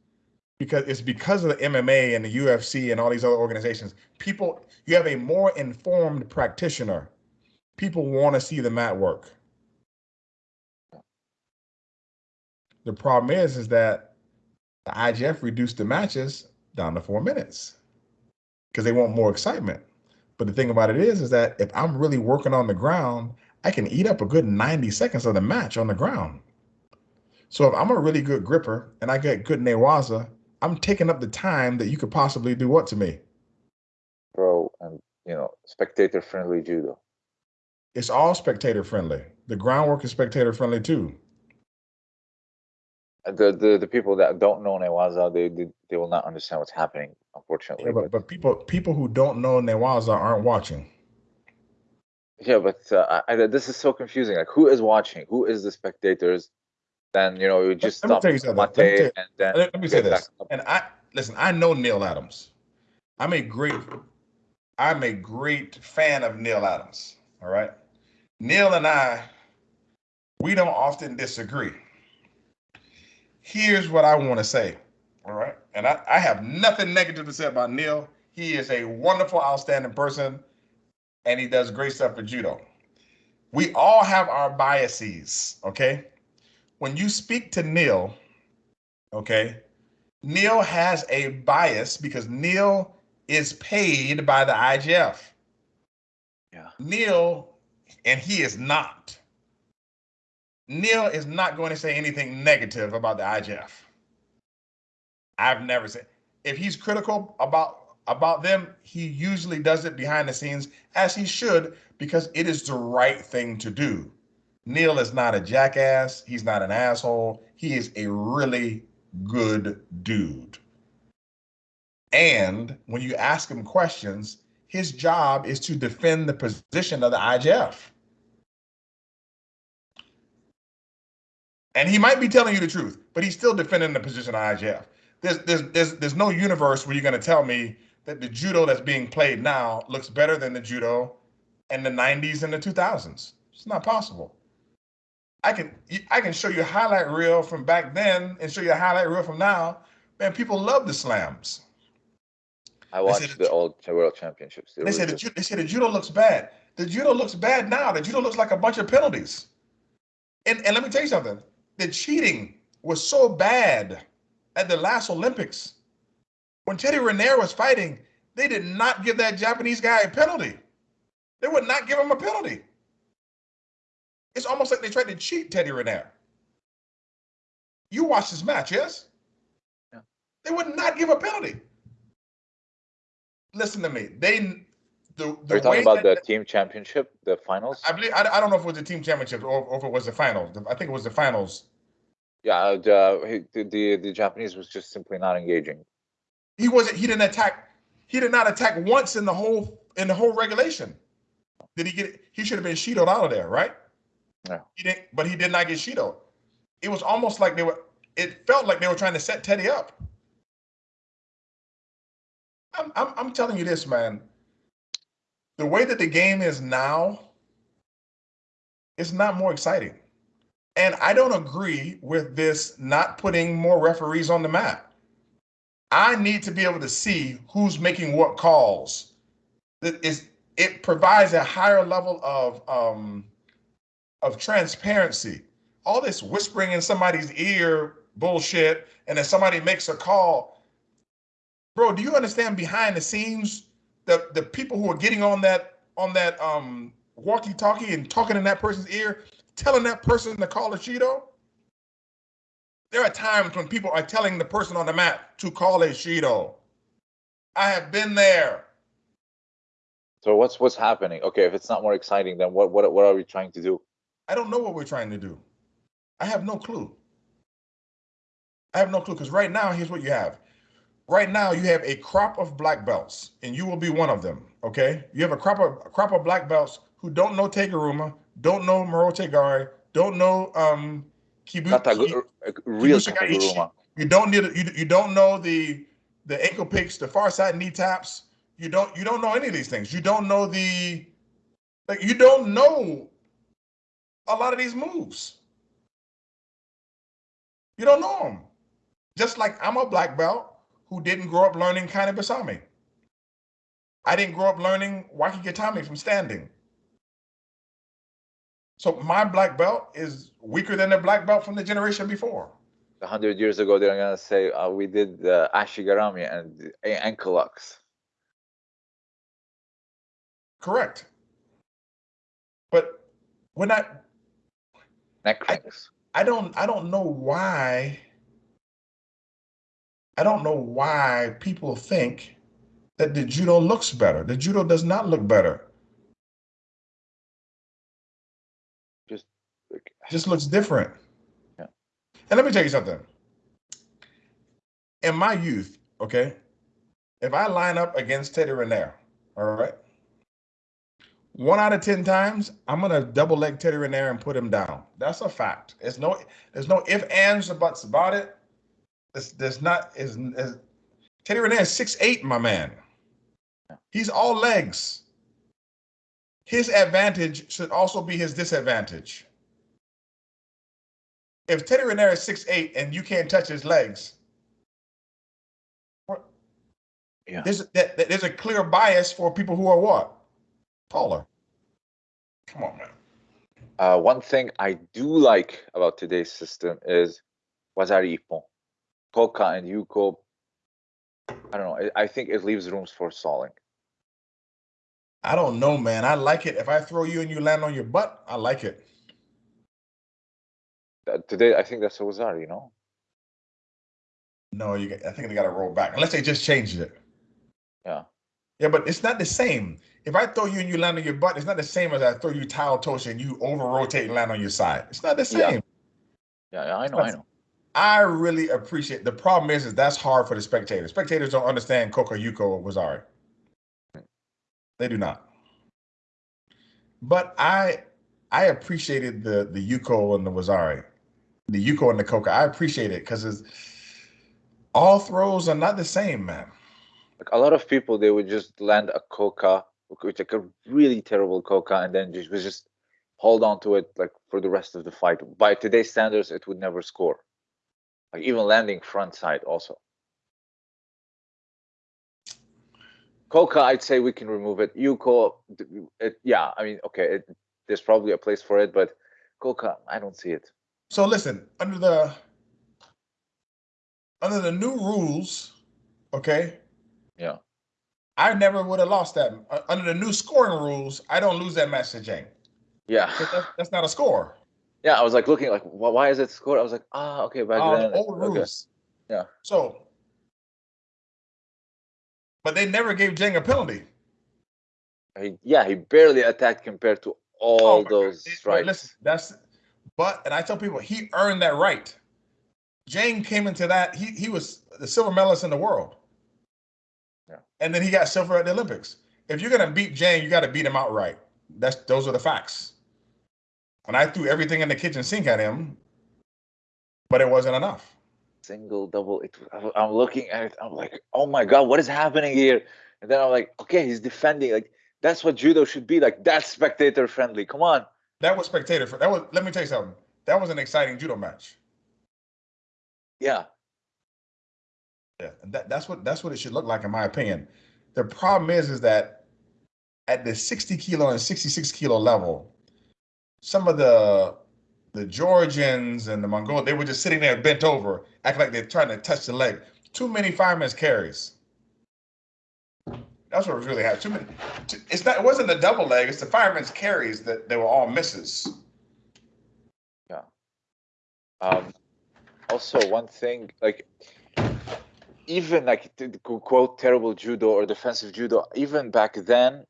because it's because of the MMA and the UFC and all these other organizations. People, you have a more informed practitioner. People want to see the mat work. The problem is, is that the IJF reduced the matches down to four minutes because they want more excitement. But the thing about it is, is that if I'm really working on the ground, I can eat up a good 90 seconds of the match on the ground. So if I'm a really good gripper and I get good newaza, I'm taking up the time that you could possibly do what to me? Pro and you know, spectator friendly judo. It's all spectator friendly. The groundwork is spectator friendly too. The the the people that don't know Newaza, they they, they will not understand what's happening, unfortunately. Yeah, but, but people people who don't know newaza aren't watching. Yeah, but uh, I, this is so confusing. Like, who is watching? Who is the spectators? Then you know, you just let me stop tell you something. Let me you- and then Let, let me say this. And I listen, I know Neil Adams. I'm a great I'm a great fan of Neil Adams. All right. Neil and I, we don't often disagree. Here's what I want to say. All right. And I, I have nothing negative to say about Neil. He is a wonderful, outstanding person, and he does great stuff for judo. We all have our biases. Okay. When you speak to Neil, okay, Neil has a bias because Neil is paid by the IJF. Yeah. Neil, and he is not. Neil is not going to say anything negative about the IJF. I've never said if he's critical about about them, he usually does it behind the scenes as he should because it is the right thing to do. Neil is not a jackass, he's not an asshole. He is a really good dude. And when you ask him questions, his job is to defend the position of the IJF. And he might be telling you the truth, but he's still defending the position of IJF. There's there's there's there's no universe where you're going to tell me that the judo that's being played now looks better than the judo in the 90s and the 2000s. It's not possible. I can I can show you a highlight reel from back then and show you a highlight reel from now. Man, people love the slams. I watched the, the old world championships. They, they said the, they said the judo looks bad. The judo looks bad now. The judo looks like a bunch of penalties. And and let me tell you something. The cheating was so bad at the last Olympics. When Teddy Riner was fighting, they did not give that Japanese guy a penalty. They would not give him a penalty. It's almost like they tried to cheat Teddy Riner. You watched this match, yes? Yeah. They would not give a penalty. Listen to me. They the, the Are you talking about the team championship, the finals? I believe I, I don't know if it was the team championship or, or if it was the finals. I think it was the finals. Yeah, uh, uh, the, the the Japanese was just simply not engaging. He wasn't. He didn't attack. He did not attack once in the whole in the whole regulation. Did he get? He should have been Shidoed out of there, right? Yeah. He didn't, but he did not get Shidoed. It was almost like they were. It felt like they were trying to set Teddy up. I'm, I'm, I'm telling you this, man. The way that the game is now, it's not more exciting. And I don't agree with this not putting more referees on the map. I need to be able to see who's making what calls. It, is, it provides a higher level of um, of transparency. All this whispering in somebody's ear bullshit, and then somebody makes a call. Bro, do you understand behind the scenes the the people who are getting on that on that um walkie-talkie and talking in that person's ear, telling that person to call a Shido? There are times when people are telling the person on the map to call a Shido. I have been there. So what's what's happening? Okay, if it's not more exciting, then what what what are we trying to do? I don't know what we're trying to do. I have no clue. I have no clue because right now, here's what you have. Right now, you have a crop of black belts, and you will be one of them. Okay, you have a crop of a crop of black belts who don't know Teguruma, don't know Morote Gari, don't know um Kibu, real Teguruma. You don't need you, you don't know the the ankle picks, the far side knee taps. You don't you don't know any of these things. You don't know the like you don't know a lot of these moves. You don't know them. Just like I'm a black belt who didn't grow up learning Kani Basami. I didn't grow up learning Wakigatame from standing. So my black belt is weaker than the black belt from the generation before. A hundred years ago, they're gonna say uh, we did the ashigarami and ankle locks. Correct. But when I neck cranks. I, I don't I don't know why I don't know why people think that the judo looks better. The judo does not look better. Just just looks different. Yeah. And let me tell you something. In my youth, okay, if I line up against Teddy Riner, all right, one out of 10 times, I'm going to double leg Teddy Riner and put him down. That's a fact. There's no, there's no if, ands, or buts about it. There's, there's not, is, is Teddy Riner is six eight, my man. He's all legs. His advantage should also be his disadvantage. If Teddy Riner is 6'8 and you can't touch his legs, yeah. there's, there's a clear bias for people who are what? Taller. Come on, man. Uh, one thing I do like about today's system is Wazari Ippon. Koka and Yuko I don't know. I, I think it leaves rooms for stalling. I don't know, man. I like it. If I throw you and you land on your butt, I like it. Uh, Today, I think that's a Wazari, you know? No, you. I think they got to roll back unless they just changed it. Yeah. Yeah, but it's not the same. If I throw you and you land on your butt, it's not the same as I throw you Tai Otoshi and you over rotate and land on your side. It's not the Yeah. same. Yeah, yeah, I know, I know. I really appreciate. The problem is, is that's hard for the spectators. Spectators don't understand Koka Yuko or Wazari. They do not. But I, I appreciated the the Yuko and the Wazari, the Yuko and the Koka. I appreciate it because all throws are not the same, man. Like a lot of people, they would just land a koka, which like a really terrible koka, and then just was just hold on to it like for the rest of the fight. By today's standards, it would never score. Like even landing front side also. Koka, I'd say we can remove it. Yuko, it, yeah, I mean, okay, it, there's probably a place for it, but Koka, I don't see it. So listen, under the under the new rules, okay, Yeah. I never would have lost that. Under the new scoring rules, I don't lose that match to Jang. Yeah. that's not a score. Yeah, I was like looking like, wh- why is it scored? I was like, ah, okay, back Uh, then. old okay. rules. Yeah. So, but they never gave Jang a penalty. He, yeah, he barely attacked compared to all Oh God. those strikes. Listen, that's but and I tell people he earned that right. Jang came into that, he he was the silver medalist in the world. Yeah. And then he got silver at the Olympics. If you're gonna beat Jang, you gotta beat him outright. That's those are the facts. And I threw everything in the kitchen sink at him, but it wasn't enough. Single, double. It, I'm looking at it. I'm like, oh my god, what is happening here? And then I'm like, okay, he's defending. Like that's what judo should be. Like that's spectator friendly. Come on. That was spectator. That was let me tell you something. That was an exciting judo match. Yeah. Yeah, and that, that's what that's what it should look like, in my opinion. The problem is, is that at the 60 kilo and 66 kilo level, some of the the Georgians and the Mongol, they were just sitting there bent over, acting like they're trying to touch the leg. Too many firemen's carries. That's what was really happening. Too many. too- It's not. It wasn't the double leg. It's the firemen's carries that they were all misses. Yeah. Um, also, one thing, like, even like quote terrible judo or defensive judo, even back then,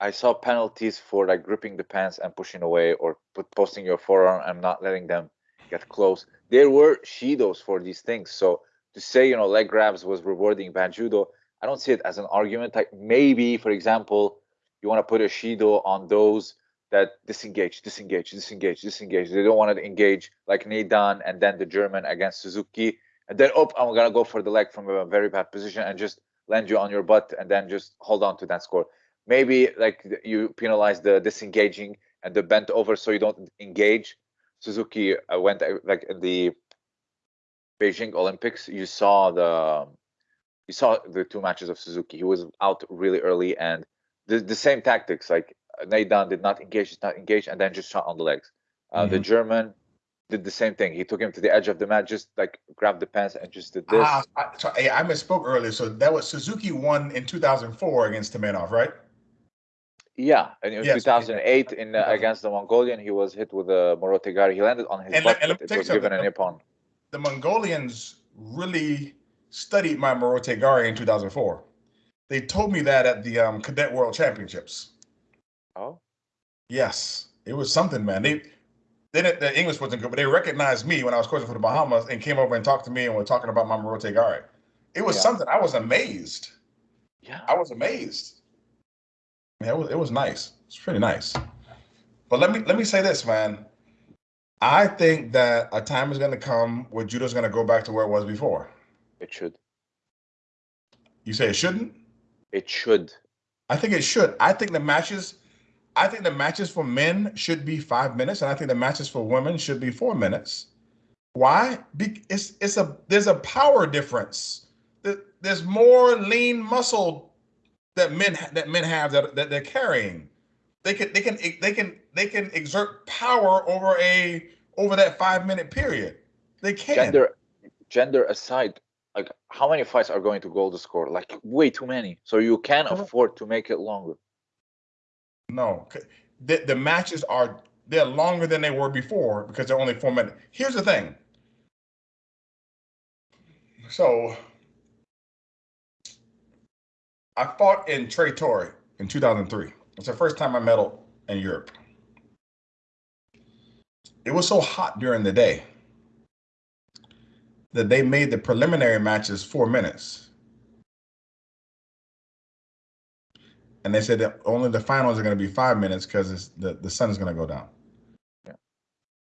I saw penalties for like gripping the pants and pushing away or put, posting your forearm and not letting them get close. There were shidos for these things. So to say, you know, leg grabs was rewarding bad judo, I don't see it as an argument. Like maybe, for example, you want to put a shido on those that disengage, disengage, disengage, disengage. They don't want to engage like Naidan and then the German against Suzuki. And then, oh, I'm going to go for the leg from a very bad position and just land you on your butt and then just hold on to that score. Maybe like you penalize the disengaging and the bent over so you don't engage. Suzuki uh, went uh, like in the Beijing Olympics. You saw the you saw the two matches of Suzuki. He was out really early and the, the same tactics like Naidan did not engage, did not engage, and then just shot on the legs. Uh, The Mhm. German did the same thing. He took him to the edge of the mat, just like grabbed the pants and just did this. Ah, I, so, I misspoke earlier. So that was Suzuki won in 2004 against Temenov, right? Yeah, and in Yes, 2008 in uh, against the Mongolian, he was hit with a Morotegari. He landed on his And butt, let- and let but me it was given a something. nippon. the Mongolians really studied my Morote Gari in 2004. They told me that at the um, Cadet World Championships. Oh, Yes, it was something, man. They they didn't, the English wasn't good, but they recognized me when I was coaching for the Bahamas and came over and talked to me and were talking about my Morote Gari. It was Yeah. something. I was amazed. yeah. I was amazed. Yeah, it was it was nice. It's pretty nice. But let me let me say this, man. I think that a time is going to come where judo's going to go back to where it was before. It should. You say it shouldn't? It should. I think it should. I think the matches, I think the matches for men should be five minutes, and I think the matches for women should be four minutes. Why? Be, it's it's a there's a power difference. There- There's more lean muscle that men that men have that, that they're carrying. They can they can they can they can exert power over a over that five minute period. They can. Gender, gender aside, like how many fights are going to Golden Score? Like way too many. So you can afford to make it longer. No, the the matches are they're longer than they were before because they're only four minutes. Here's the thing. So I fought in Tre Torre in 2003. It's the first time I medaled in Europe. It was so hot during the day that they made the preliminary matches four minutes. And they said that only the finals are going to be five minutes because the, the sun is going to go down. Yeah.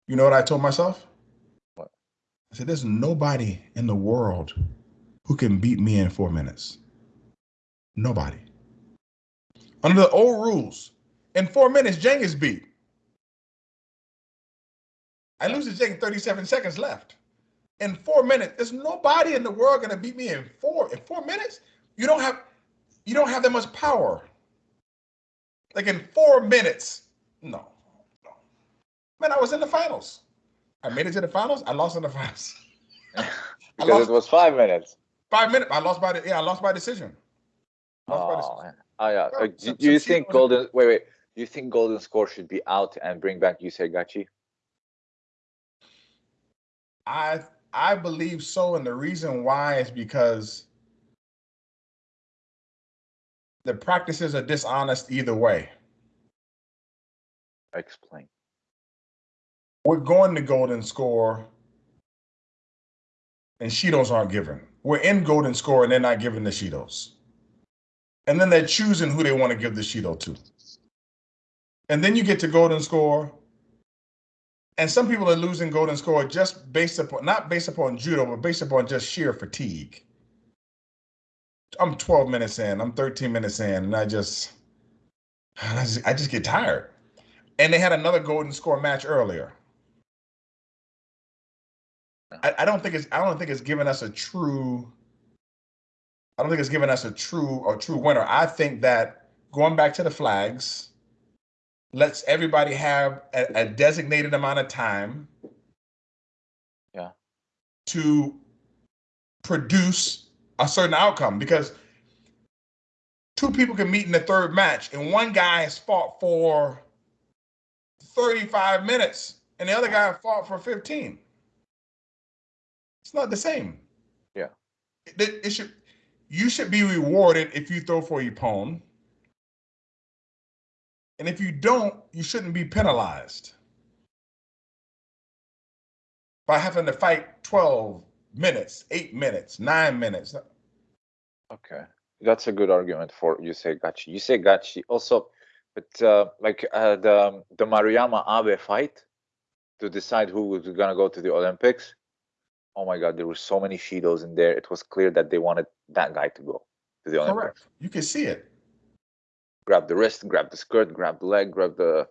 You know what I told myself? What? I said, there's nobody in the world who can beat me in four minutes. Nobody. Under the old rules, in four minutes, Jang is beat. I lose to Jang 37 seconds left in four minutes. There's nobody in the world gonna beat me in four in four minutes. You don't have you don't have that much power. Like in four minutes, no, no. Man, I was in the finals. I made it to the finals. I lost in the finals. [laughs] because lost, it was five minutes. Five minutes. I lost by the yeah. I lost by decision. Oh, oh yeah. Uh, do, do you think golden? Wait, wait. Do you think golden score should be out and bring back Yusei Gachi? I I believe so, and the reason why is because the practices are dishonest either way. Explain. We're going to golden score, and Shidos aren't given. We're in golden score, and they're not giving the Shidos. And then they're choosing who they want to give the Shido to. And then you get to golden score, and some people are losing golden score just based upon not based upon judo, but based upon just sheer fatigue. I'm 12 minutes in, I'm 13 minutes in, and I just I just, I just get tired. And they had another golden score match earlier. I, I don't think it's I don't think it's giving us a true I don't think it's giving us a true a true winner. I think that going back to the flags, lets everybody have a, a designated amount of time yeah. to produce a certain outcome because two people can meet in the third match and one guy has fought for 35 minutes and the other guy fought for 15 it's not the same. Yeah. It, it should you should be rewarded if you throw for your opponent and if you don't, you shouldn't be penalized by having to fight 12 minutes, eight minutes, nine minutes. Okay. That's a good argument for Yusei Gachi. You say Gachi also, but uh, like uh, the the Maruyama Abe fight to decide who was gonna go to the Olympics. Oh my God, there were so many Shidos in there. It was clear that they wanted that guy to go to the. Correct. You can see it grab the wrist, grab the skirt, grab the leg, grab the.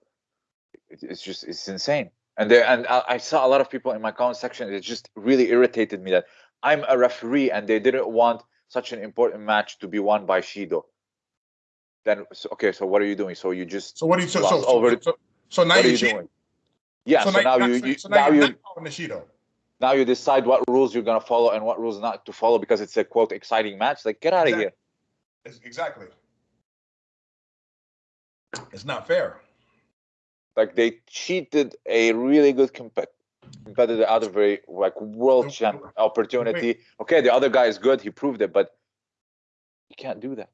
It's just it's insane. And there, and I, I saw a lot of people in my comment section. It just really irritated me that I'm a referee and they didn't want such an important match to be won by Shido. Then so, okay, so what are you doing? So you just so what are you so so, over so, so, now what are you doing? Yeah, so, now, now, you, you so now, now you Shido. Now you decide what rules you're gonna follow and what rules not to follow because it's a quote exciting match. Like get out exactly. of here. Exactly. It's not fair. Like they cheated a really good compet- competitor out of a like world champ opportunity. Okay, the other guy is good; he proved it, but you can't do that.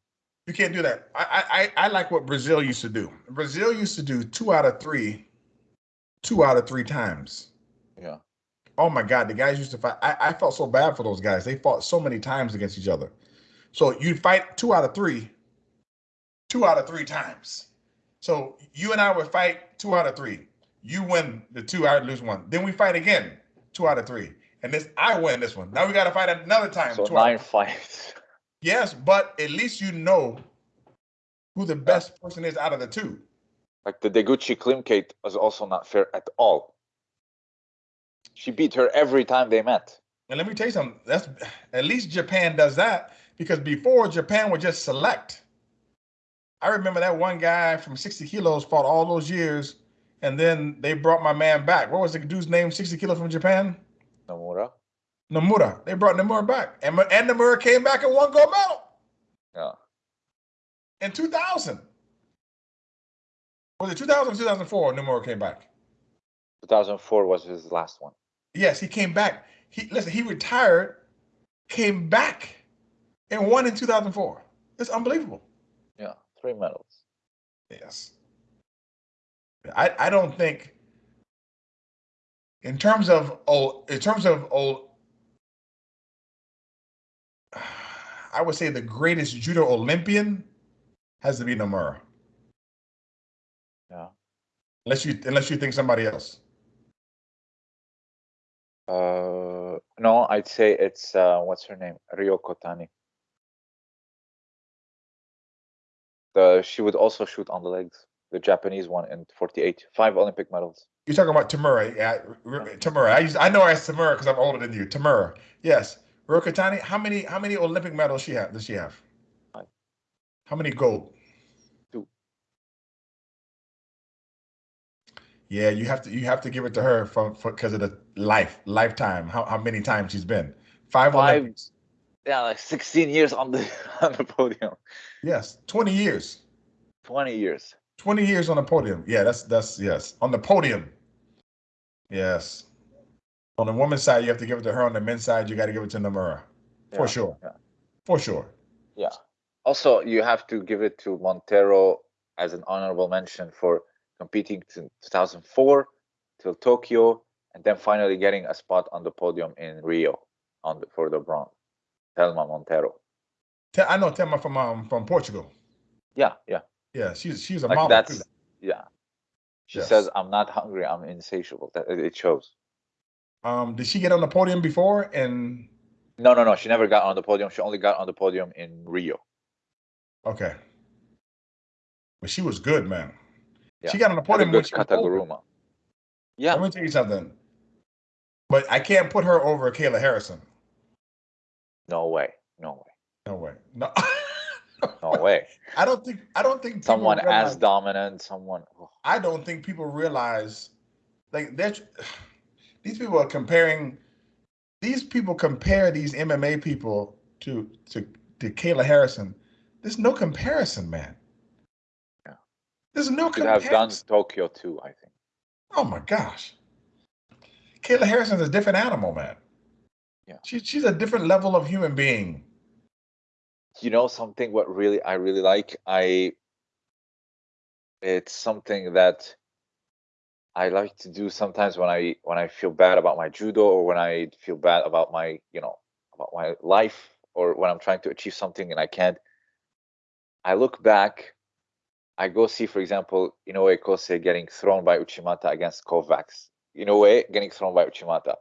You can't do that. I I I like what Brazil used to do. Brazil used to do two out of three, two out of three times. Yeah. Oh my God, the guys used to fight. I, I felt so bad for those guys. They fought so many times against each other. So you'd fight two out of three, two out of three times. So you and I would fight two out of three. You win the two, I lose one. Then we fight again, two out of three. And this I win this one. Now we got to fight another time. So nine fights. [laughs] Yes, but at least you know who the best person is out of the two. Like the Deguchi Klimkait was also not fair at all. She beat her every time they met. And let me tell you something. That's at least Japan does that because before Japan would just select. I remember that one guy from 60 kilos fought all those years, and then they brought my man back. What was the dude's name? 60 kilos from Japan? Nomura. Nomura. They brought Nomura back, and and Nomura came back and won gold medal. Yeah. In 2000. Was it 2000 or 2004? Nomura came back. 2004 was his last one. Yes, he came back. He listen. He retired, came back, and won in 2004. It's unbelievable. Yeah, three medals. Yes. I I don't think. In terms of old, in terms of old, [sighs] I would say the greatest judo Olympian has to be Nomura. Yeah. Unless you unless you think somebody else. Uh, no, I'd say it's uh, what's her name, Ryoko Tani. The she would also shoot on the legs. The Japanese one in 48, five Olympic medals. You're talking about Tamura. Yeah, Tamura. I used, I know I asked Tamura because I'm older than you. Tamura. Yes. Ryoko Tani, how many how many Olympic medals she have does she have? How many gold? Yeah, you have to you have to give it to her for because of the life lifetime. How how many times she's been? Five, Five Olympics. Yeah, like 16 years on the [laughs] on the podium. Yes, 20 years. 20 years. 20 years on the podium. Yeah, that's that's yes. On the podium. Yes. On the women's side, you have to give it to her. On the men's side, you got to give it to Nomura. For Yeah, sure. yeah. For sure. Yeah. Also, you have to give it to Monteiro as an honorable mention for competing in 2004 till Tokyo, and then finally getting a spot on the podium in Rio on the, for the bronze. Telma Monteiro. I know Telma from um from Portugal. Yeah, yeah. Yeah, she's she's a Like model. that's too. yeah. She Yes. says, "I'm not hungry. I'm insatiable." That it it shows. Um, did she get on the podium before? And No, no, no. She never got on the podium. She only got on the podium in Rio. okay, but she was good, man. Yeah. She got on the Had a podium good she was older. Kataguruma. Yeah, Let me tell you something. But I can't put her over Kayla Harrison. no way, no way, No way. No. no way. [laughs] I don't think. I don't think Someone realize- as dominant, someone. oh, I don't think people realize like that [sighs] these people are comparing these people compare these MMA people to to to Kayla Harrison. There's no comparison, man. There's no Could have done Tokyo too. I think. Oh my gosh. Kayla Harrison's a different animal, man. Yeah. She, she's a different level of human being. you know something what really i really like i it's something that i like to do sometimes when i when i feel bad about my judo or when i feel bad about my you know about my life or when i'm trying to achieve something and i can't i look back i go see for example inoue kosei getting thrown by uchimata against kovacs inoue getting thrown by uchimata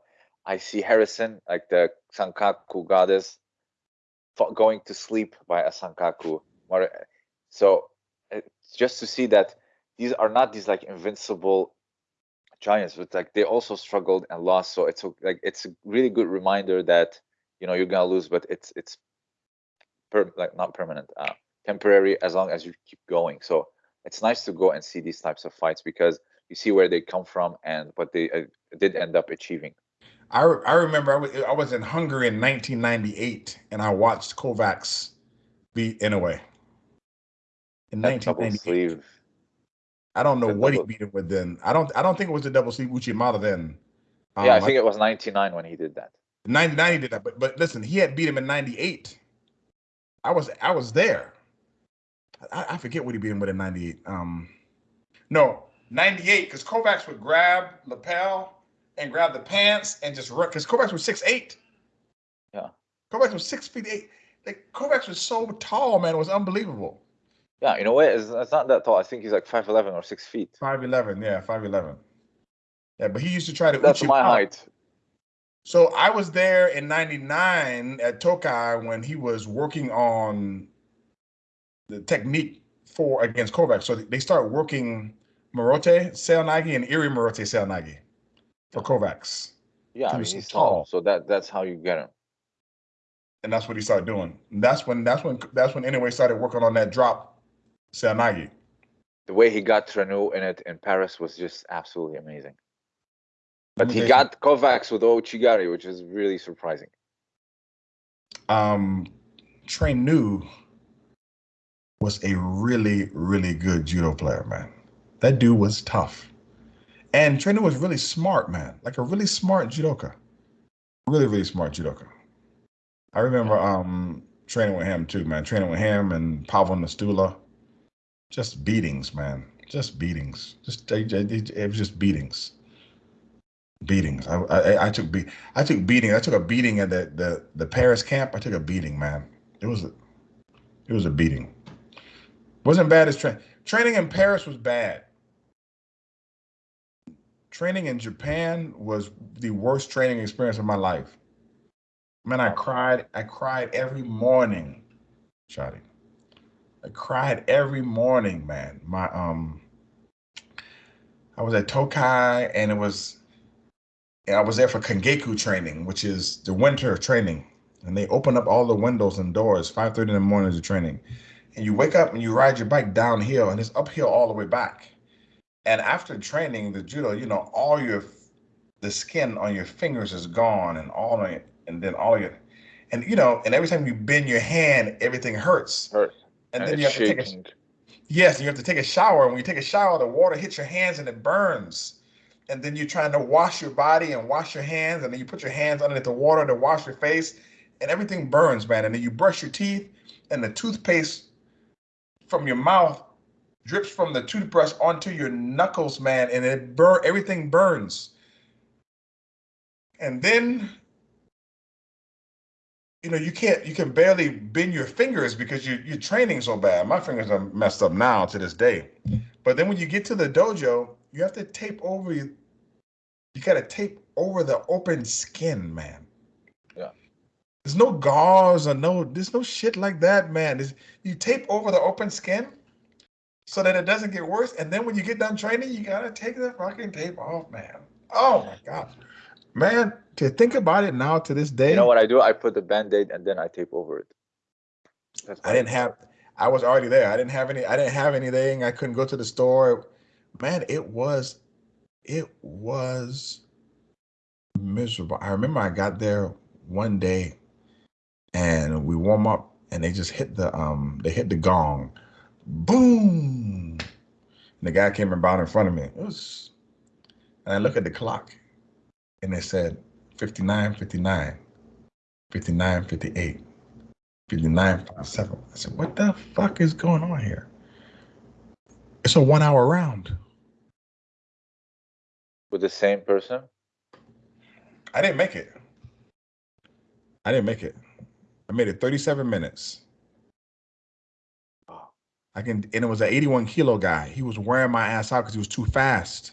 i see harrison like the sankaku goddess going to sleep by a sankaku. So just to see that these are not these like invincible giants, but like they also struggled and lost. So it's a, like it's a really good reminder that you know you're gonna lose, but it's it's per, like not permanent, uh, temporary as long as you keep going. So it's nice to go and see these types of fights because you see where they come from and what they uh, did end up achieving. I, re- I remember I was, I was in Hungary in 1998 and I watched Kovacs beat Inoue. In That double 1998. I don't know The what he beat him with then. I don't I don't think it was the double sleeve Uchimata then. yeah, I Um, think it was 99 when he did that. 99 he did that, but but listen, he had beat him in 98. I was I was there. I, I forget what he beat him with in 98. Um no, 98, because Kovacs would grab lapel and grab the pants and just run because Kovacs was six eight. Yeah. Kovacs was six feet eight. Like Kovacs was so tall, man. It was unbelievable. Yeah, in a way, it's, it's not that tall. I think he's like 5'11 or 6 feet. 5'11, yeah, 5'11. Yeah, but he used to try to That's my Mata. height. So I was there in 99 at Tokai when he was working on the technique for against Kovacs. So they start working Morote Seoinage and Iri Morote Seoinage for Kovacs. Yeah, I mean, so he's tall. tall. So that that's how you get him. And that's what he started doing. And that's when that's when that's when anyway started working on that drop Seoinage. The way he got Traineau in it in Paris was just absolutely amazing. But he got Kovacs with Ouchigari, which is really surprising. um Traineau was a really, really good judo player, man. That dude was tough. And Traineau was really smart, man. Like a really smart judoka. Really, really smart judoka. I remember um training with him too, man. Training with him and Pavel Nastula. Just beatings, man. Just beatings. Just they- they- it was just beatings. Beatings. I I, I took be I took beating. I took a beating at the, the the Paris camp. I took a beating, man. It was a it was a beating. Wasn't bad as train training in Paris was bad. Training in Japan was the worst training experience of my life. Man, I cried. I cried every morning, Shotty. I cried every morning, man. My um, I was at Tokai, and it was, and I was there for Kangeiko training, which is the winter training, and they open up all the windows and doors. Five thirty in the morning is the training, and you wake up and you ride your bike downhill, and it's uphill all the way back. And after training the judo, you know, all your the skin on your fingers is gone, and all of it, and then all your, and you know, and every time you bend your hand, everything hurts. Hurt. And, And then you have to take a shaking. Yes, you have to take a shower. And when you take a shower, the water hits your hands and it burns. And then you're trying to wash your body and wash your hands, and then you put your hands underneath the water to wash your face, and everything burns, man. And then you brush your teeth, and the toothpaste from your mouth drips from the toothbrush onto your knuckles, man, and it burn everything burns. And then you know you can't you can barely bend your fingers because you you're training so bad. My fingers are messed up now to this day. But then when you get to the dojo, you have to tape over you. You gotta tape over the open skin, man. There's no gauze or no. There's no shit like that, man. There's, you tape over the open skin so that it doesn't get worse. And then when you get done training, you gotta take the fucking tape off, man. Oh my god, man. To think about it now to this day, You know what I do? I put the band-aid and then I tape over it. That's I didn't have. I was already there. I didn't have any. I didn't have anything. I couldn't go to the store. Man, it was, it was miserable. I remember I got there one day, and we warm up, and they just hit the um. They hit the gong, boom. And the guy came about in front of me. It was, and I look at the clock, and it said 59, 59, 59, 58. 59.7. I said, what the fuck is going on here? It's a one hour round. With the same person? I didn't make it. I didn't make it. I made it 37 minutes. I can, and it was an 81 kilo guy. He was wearing my ass out because he was too fast.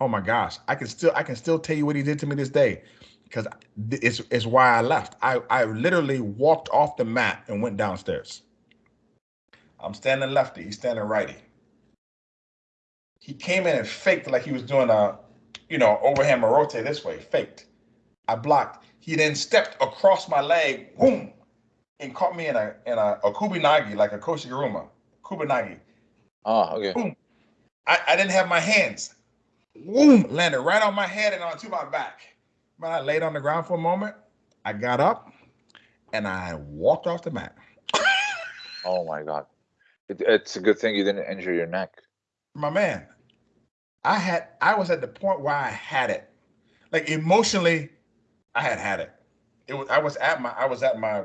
Oh my gosh. I can still, I can still tell you what he did to me this day because it's, it's why I left. I, I literally walked off the mat and went downstairs. I'm standing lefty. He's standing righty. He came in and faked like he was doing a, you know, overhand morote this way, faked. I blocked. He then stepped across my leg, boom, and caught me in a in a, a kubinage, like a koshiguruma, kubinage. Oh, ah, okay. Boom. I, I didn't have my hands. Boom, landed right on my head and onto my back. But I laid on the ground for a moment. I got up and I walked off the mat. [laughs] Oh my god. It, it's a good thing you didn't injure your neck. my man, I had I was at the point where I had it. Like emotionally, I had had it. It was I was at my I was at my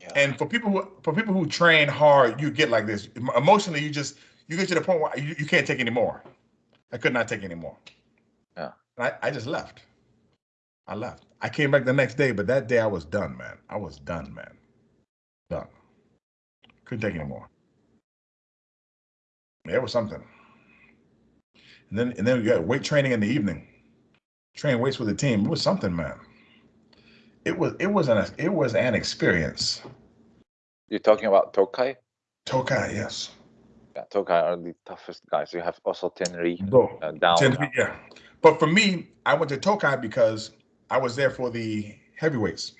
Yeah. and for people who for people who train hard, you get like this. Emotionally, you just you get to the point where you, you can't take anymore. I could not take anymore. Yeah. And I, I just left. I left. I came back the next day, but that day I was done, man. I was done, man. Done. Couldn't take anymore. It was something. And then and then we got weight training in the evening. Train weights with the team. It was something, man. It was it was an it was an experience. You're talking about Tokai? Tokai, yes. Yeah, Tokai are the toughest guys. You have also Tenri uh, down. ten feet, yeah. But for me, I went to Tokai because I was there for the heavyweights.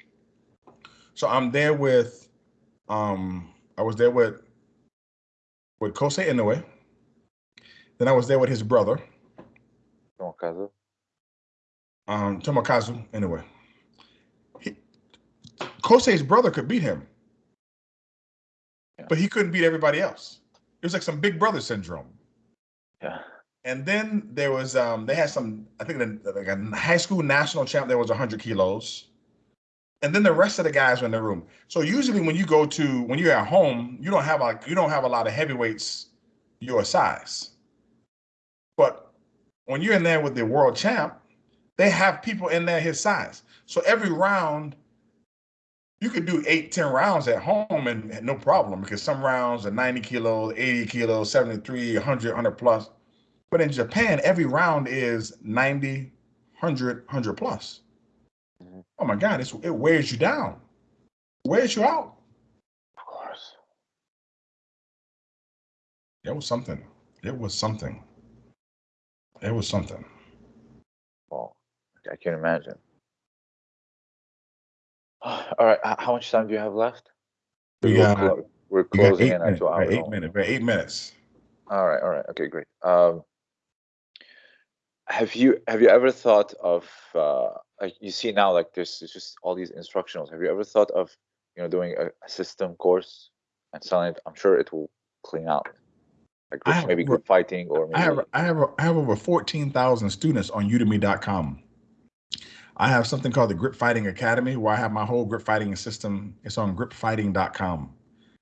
So I'm there with, um, I was there with, with Kosei Inoue. Then I was there with his brother, Tomokazu. Um, Tomokazu. Anyway, he, Kosei's brother could beat him, Yeah. but he couldn't beat everybody else. It was like some big brother syndrome. Yeah. And then there was um they had some I think the, like a high school national champ there was 100 kilos. And then the rest of the guys were in the room. So usually when you go to when you're at home, you don't have like you don't have a lot of heavyweights your size. But when you're in there with the world champ, they have people in there his size. So every round you could do eight, 10 rounds at home and and no problem because some rounds are 90 kilos, 80 kilos, 73, 100, 100 plus. But in Japan, every round is 90, 100, 100 plus. Mhm. Oh my God, it's, it wears you down, wears you out. Of course. It was something. It was something. It was something. I can't imagine. [sighs] All right. How much time do you have left? We We're clo- we're We got closing eight in at minutes. two hours. eight minutes. Eight minutes. All right. All right. Okay. Great. Um, have you have you ever thought of uh, like you see now like there's just all these instructionals. Have you ever thought of you know doing a, a system course and selling it? I'm sure it will clean out. Like I have maybe over- group fighting or maybe I have I have I have over fourteen thousand students on Udemy.com. I have something called the Grip Fighting Academy, where I have my whole grip fighting system. It's on gripfighting.com.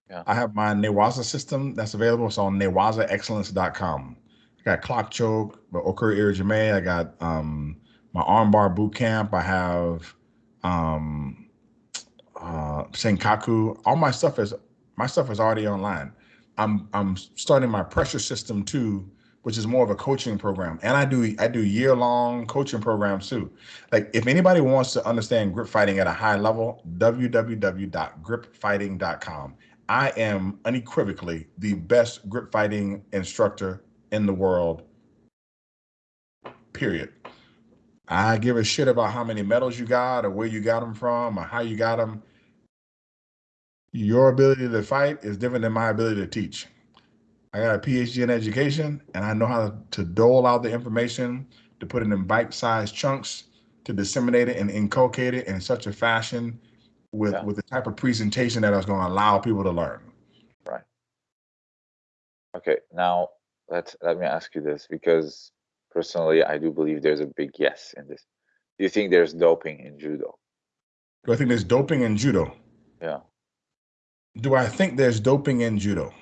Yeah. I have my Newaza system that's available. It's on newazaexcellence.com. I got clock choke, but Okuri Erijime. I got um, my armbar boot camp. I have um, uh, Sankaku. All my stuff is my stuff is already online. I'm I'm starting my pressure system too, which is more of a coaching program. And I do I do year long coaching programs too. Like if anybody wants to understand grip fighting at a high level, www.gripfighting.com. I am unequivocally the best grip fighting instructor in the world. Period. I give a shit about how many medals you got or where you got them from or how you got them. Your ability to fight is different than my ability to teach. I got a PhD in education and I know how to dole out the information, to put it in bite sized chunks, to disseminate it and inculcate it in such a fashion with, Yeah. with the type of presentation that is going to allow people to learn. Right. Okay, now let let me ask you this because personally, I do believe there's a big yes in this. Do you think there's doping in judo? Do I think there's doping in judo? Yeah, Do I think there's doping in judo?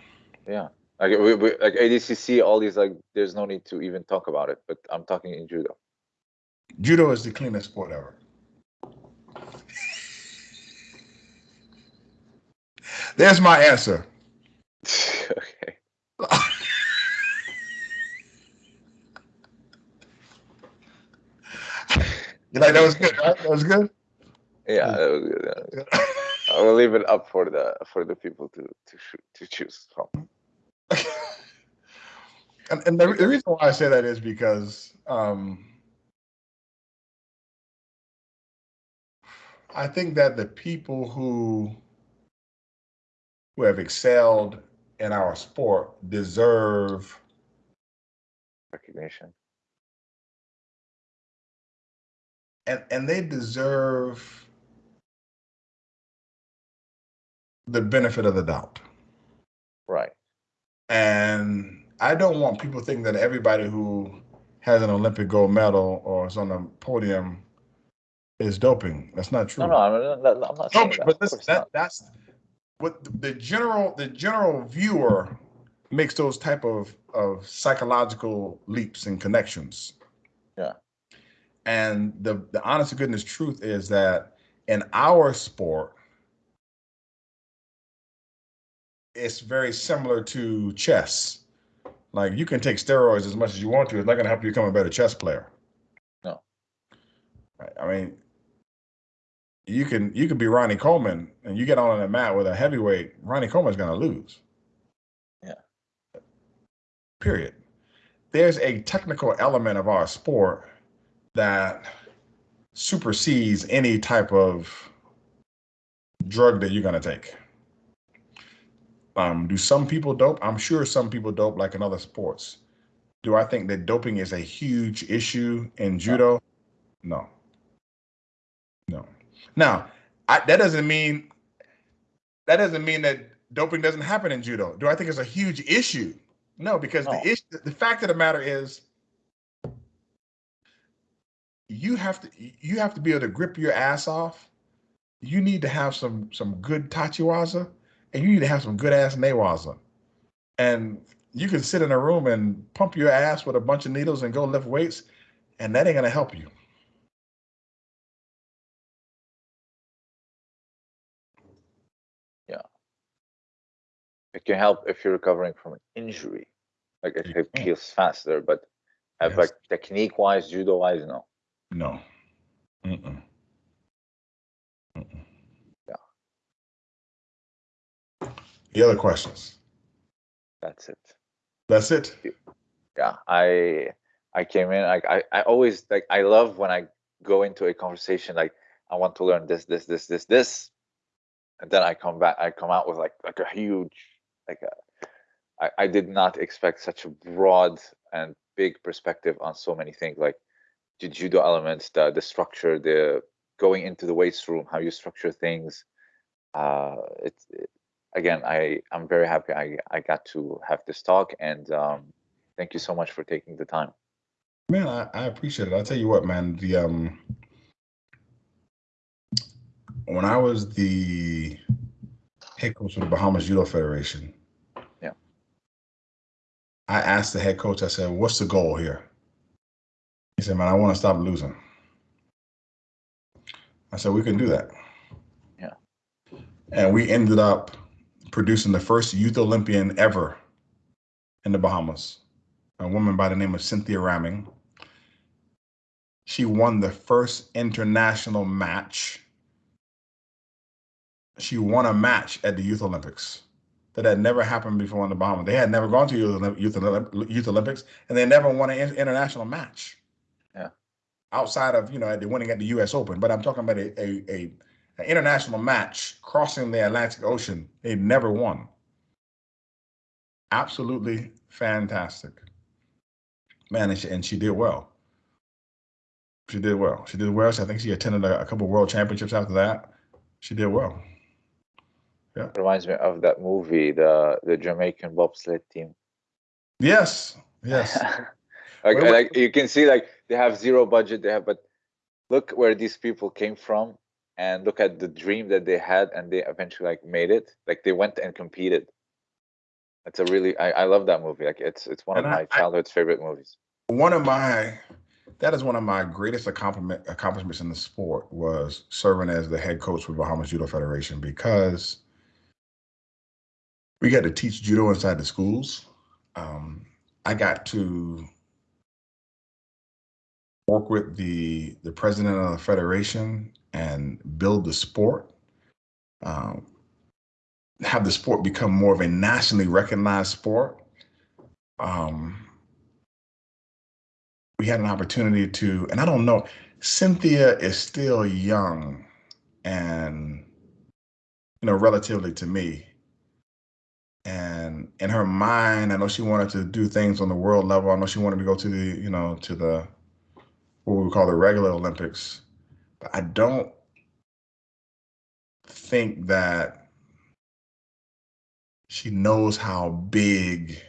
yeah. Like we, we, like ADCC, all these like, there's no need to even talk about it. But I'm talking in judo. Judo is the cleanest sport ever. There's my answer. [laughs] okay. [laughs] You like that was good, right? That was good. Yeah, that was good. that was good. I will leave it up for the for the people to to to choose from. And and the, the reason why I say that is because um, I think that the people who who have excelled in our sport deserve Recognition. and and they deserve the benefit of the doubt. Right. And I don't want people thinking that everybody who has an Olympic gold medal or is on the podium is doping. That's not true. No, no, I'm not, I'm not but, that. but listen, that that's what the- the general the general viewer makes those type of of psychological leaps and connections. Yeah. And the the honest to goodness truth is that in our sport, it's very similar to chess. Like you can take steroids as much as you want to. It's not going to help you become a better chess player. No. I mean, you can you can be Ronnie Coleman and you get on a mat with a heavyweight. Ronnie Coleman's going to lose. Yeah. Period. There's a technical element of our sport that supersedes any type of drug that you're going to take. Um, do some people dope? I'm sure some people dope like in other sports. Do I think that doping is a huge issue in judo? No. No. Now, I, that doesn't mean that doesn't mean that doping doesn't happen in judo. Do I think it's a huge issue? No, because No. the issue, the fact of the matter is, you have to you have to be able to grip your ass off. You need to have some some good tachiwaza, and you need to have some good ass newaza. And you can sit in a room and pump your ass with a bunch of needles and go lift weights, and that ain't gonna help you. Yeah. It can help if you're recovering from an injury. Like it, it heals faster, but uh, Yes. like technique wise, judo wise, no. No. Mm-mm. Mm-mm. The other questions. That's it. That's it. Yeah. I I came in like I, I always like I love when I go into a conversation like I want to learn this, this, this, this, this. And then I come back, I come out with like like a huge like a, I, I did not expect such a broad and big perspective on so many things like the judo elements, the the structure, the going into the weights room, how you structure things. Uh, it's it, again, I I'm very happy I I got to have this talk, and um, thank you so much for taking the time. Man, I, I appreciate it. I'll tell you what, man, the um when I was the head coach of the Bahamas Judo Federation, Yeah. I asked the head coach, I said, what's the goal here? He said, man, I want to stop losing. I said, we can do that. Yeah. And we ended up producing the first youth Olympian ever in the Bahamas, a woman by the name of Cynthia Rahming. She won the first international match. She won a match at the Youth Olympics that had never happened before in the Bahamas. They had never gone to Youth, Olymp- Youth, Youth Olympics, and they never won an international match. Yeah. Outside of you know the winning at the U.S. Open, but I'm talking about a a, a an international match crossing the Atlantic Ocean. They never won. Absolutely fantastic, man, and she, and she did well. She did well. She did well. So I think she attended a, a couple world championships after that. She did well. Yeah. Reminds me of that movie, the the Jamaican bobsled team. Yes, yes. [laughs] like Wait, wait. like you can see like they have zero budget they have but look where these people came from and look at the dream that they had and they eventually like made it. Like they went and competed. It's a really i, I love that movie. Like it's it's one And of I- my I- childhood's favorite movies. One of my that is one of my greatest accomplishment accomplishments in the sport was serving as the head coach for Bahamas Judo Federation because we got to teach judo inside the schools. Um, I got to work with the the president of the federation and build the sport. Um, have the sport become more of a nationally recognized sport. Um, we had an opportunity to, and I don't know, Cynthia is still young and, you know, relatively to me. And in her mind, I know she wanted to do things on the world level. I know she wanted to go to the, you know, to the, what we call the regular Olympics. I don't think that she knows how big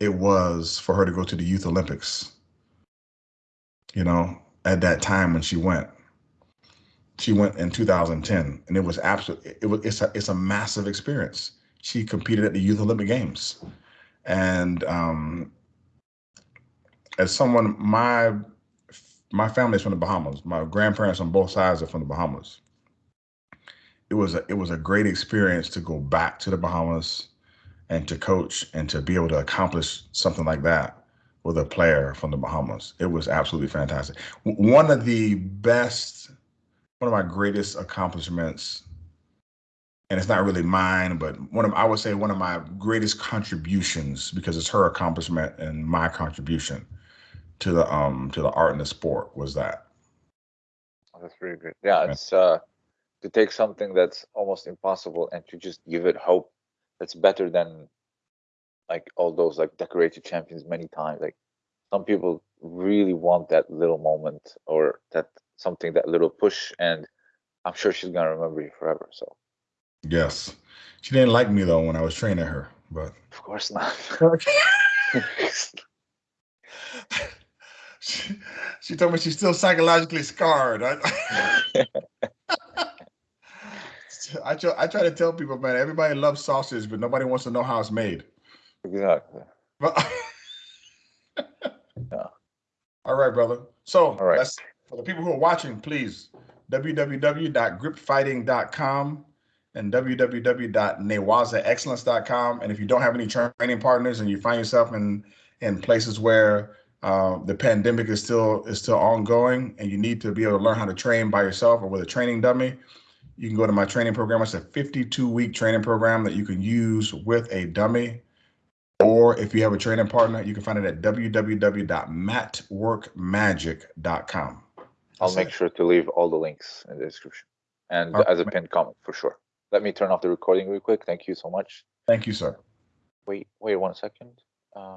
it was for her to go to the Youth Olympics you know, at that time when she went. She went in 2010, and it was absolutely it was it's a it's a massive experience. She competed at the Youth Olympic Games, and um, as someone my my family is from the Bahamas. My grandparents on both sides are from the Bahamas. It was a it was a great experience to go back to the Bahamas and to coach and to be able to accomplish something like that with a player from the Bahamas. It was absolutely fantastic. One of the best, one of my greatest accomplishments, and it's not really mine, but one of I would say one of my greatest contributions because it's her accomplishment and my contribution to the um to the art and the sport was that. Oh, that's really great yeah Yeah. it's uh to take something that's almost impossible and to just give it hope that's better than like all those like decorated champions many times like some people really want that little moment or that something, that little push, and I'm sure she's gonna remember you forever. So Yes. She didn't like me though when I was training her, but of course not. [laughs] [laughs] [laughs] she, she told me she's still psychologically scarred. I, [laughs] I, try, I try to tell people, man, everybody loves sausage, but nobody wants to know how it's made. exactly. But [laughs] Yeah. all right, brother. So All right. that's for the people who are watching, please www.gripfighting.com and www.newazaexcellence.com. And if you don't have any training partners and you find yourself in in places where uh, the pandemic is still is still ongoing and you need to be able to learn how to train by yourself or with a training dummy, you can go to my training program. It's a 52 week training program that you can use with a dummy. Or if you have a training partner, you can find it at www.matworkmagic.com. I'll That's make it. sure to leave all the links in the description and right. as a pinned comment for sure. Let me turn off the recording real quick. Thank you so much. Thank you, sir. Wait, wait one second. Uh,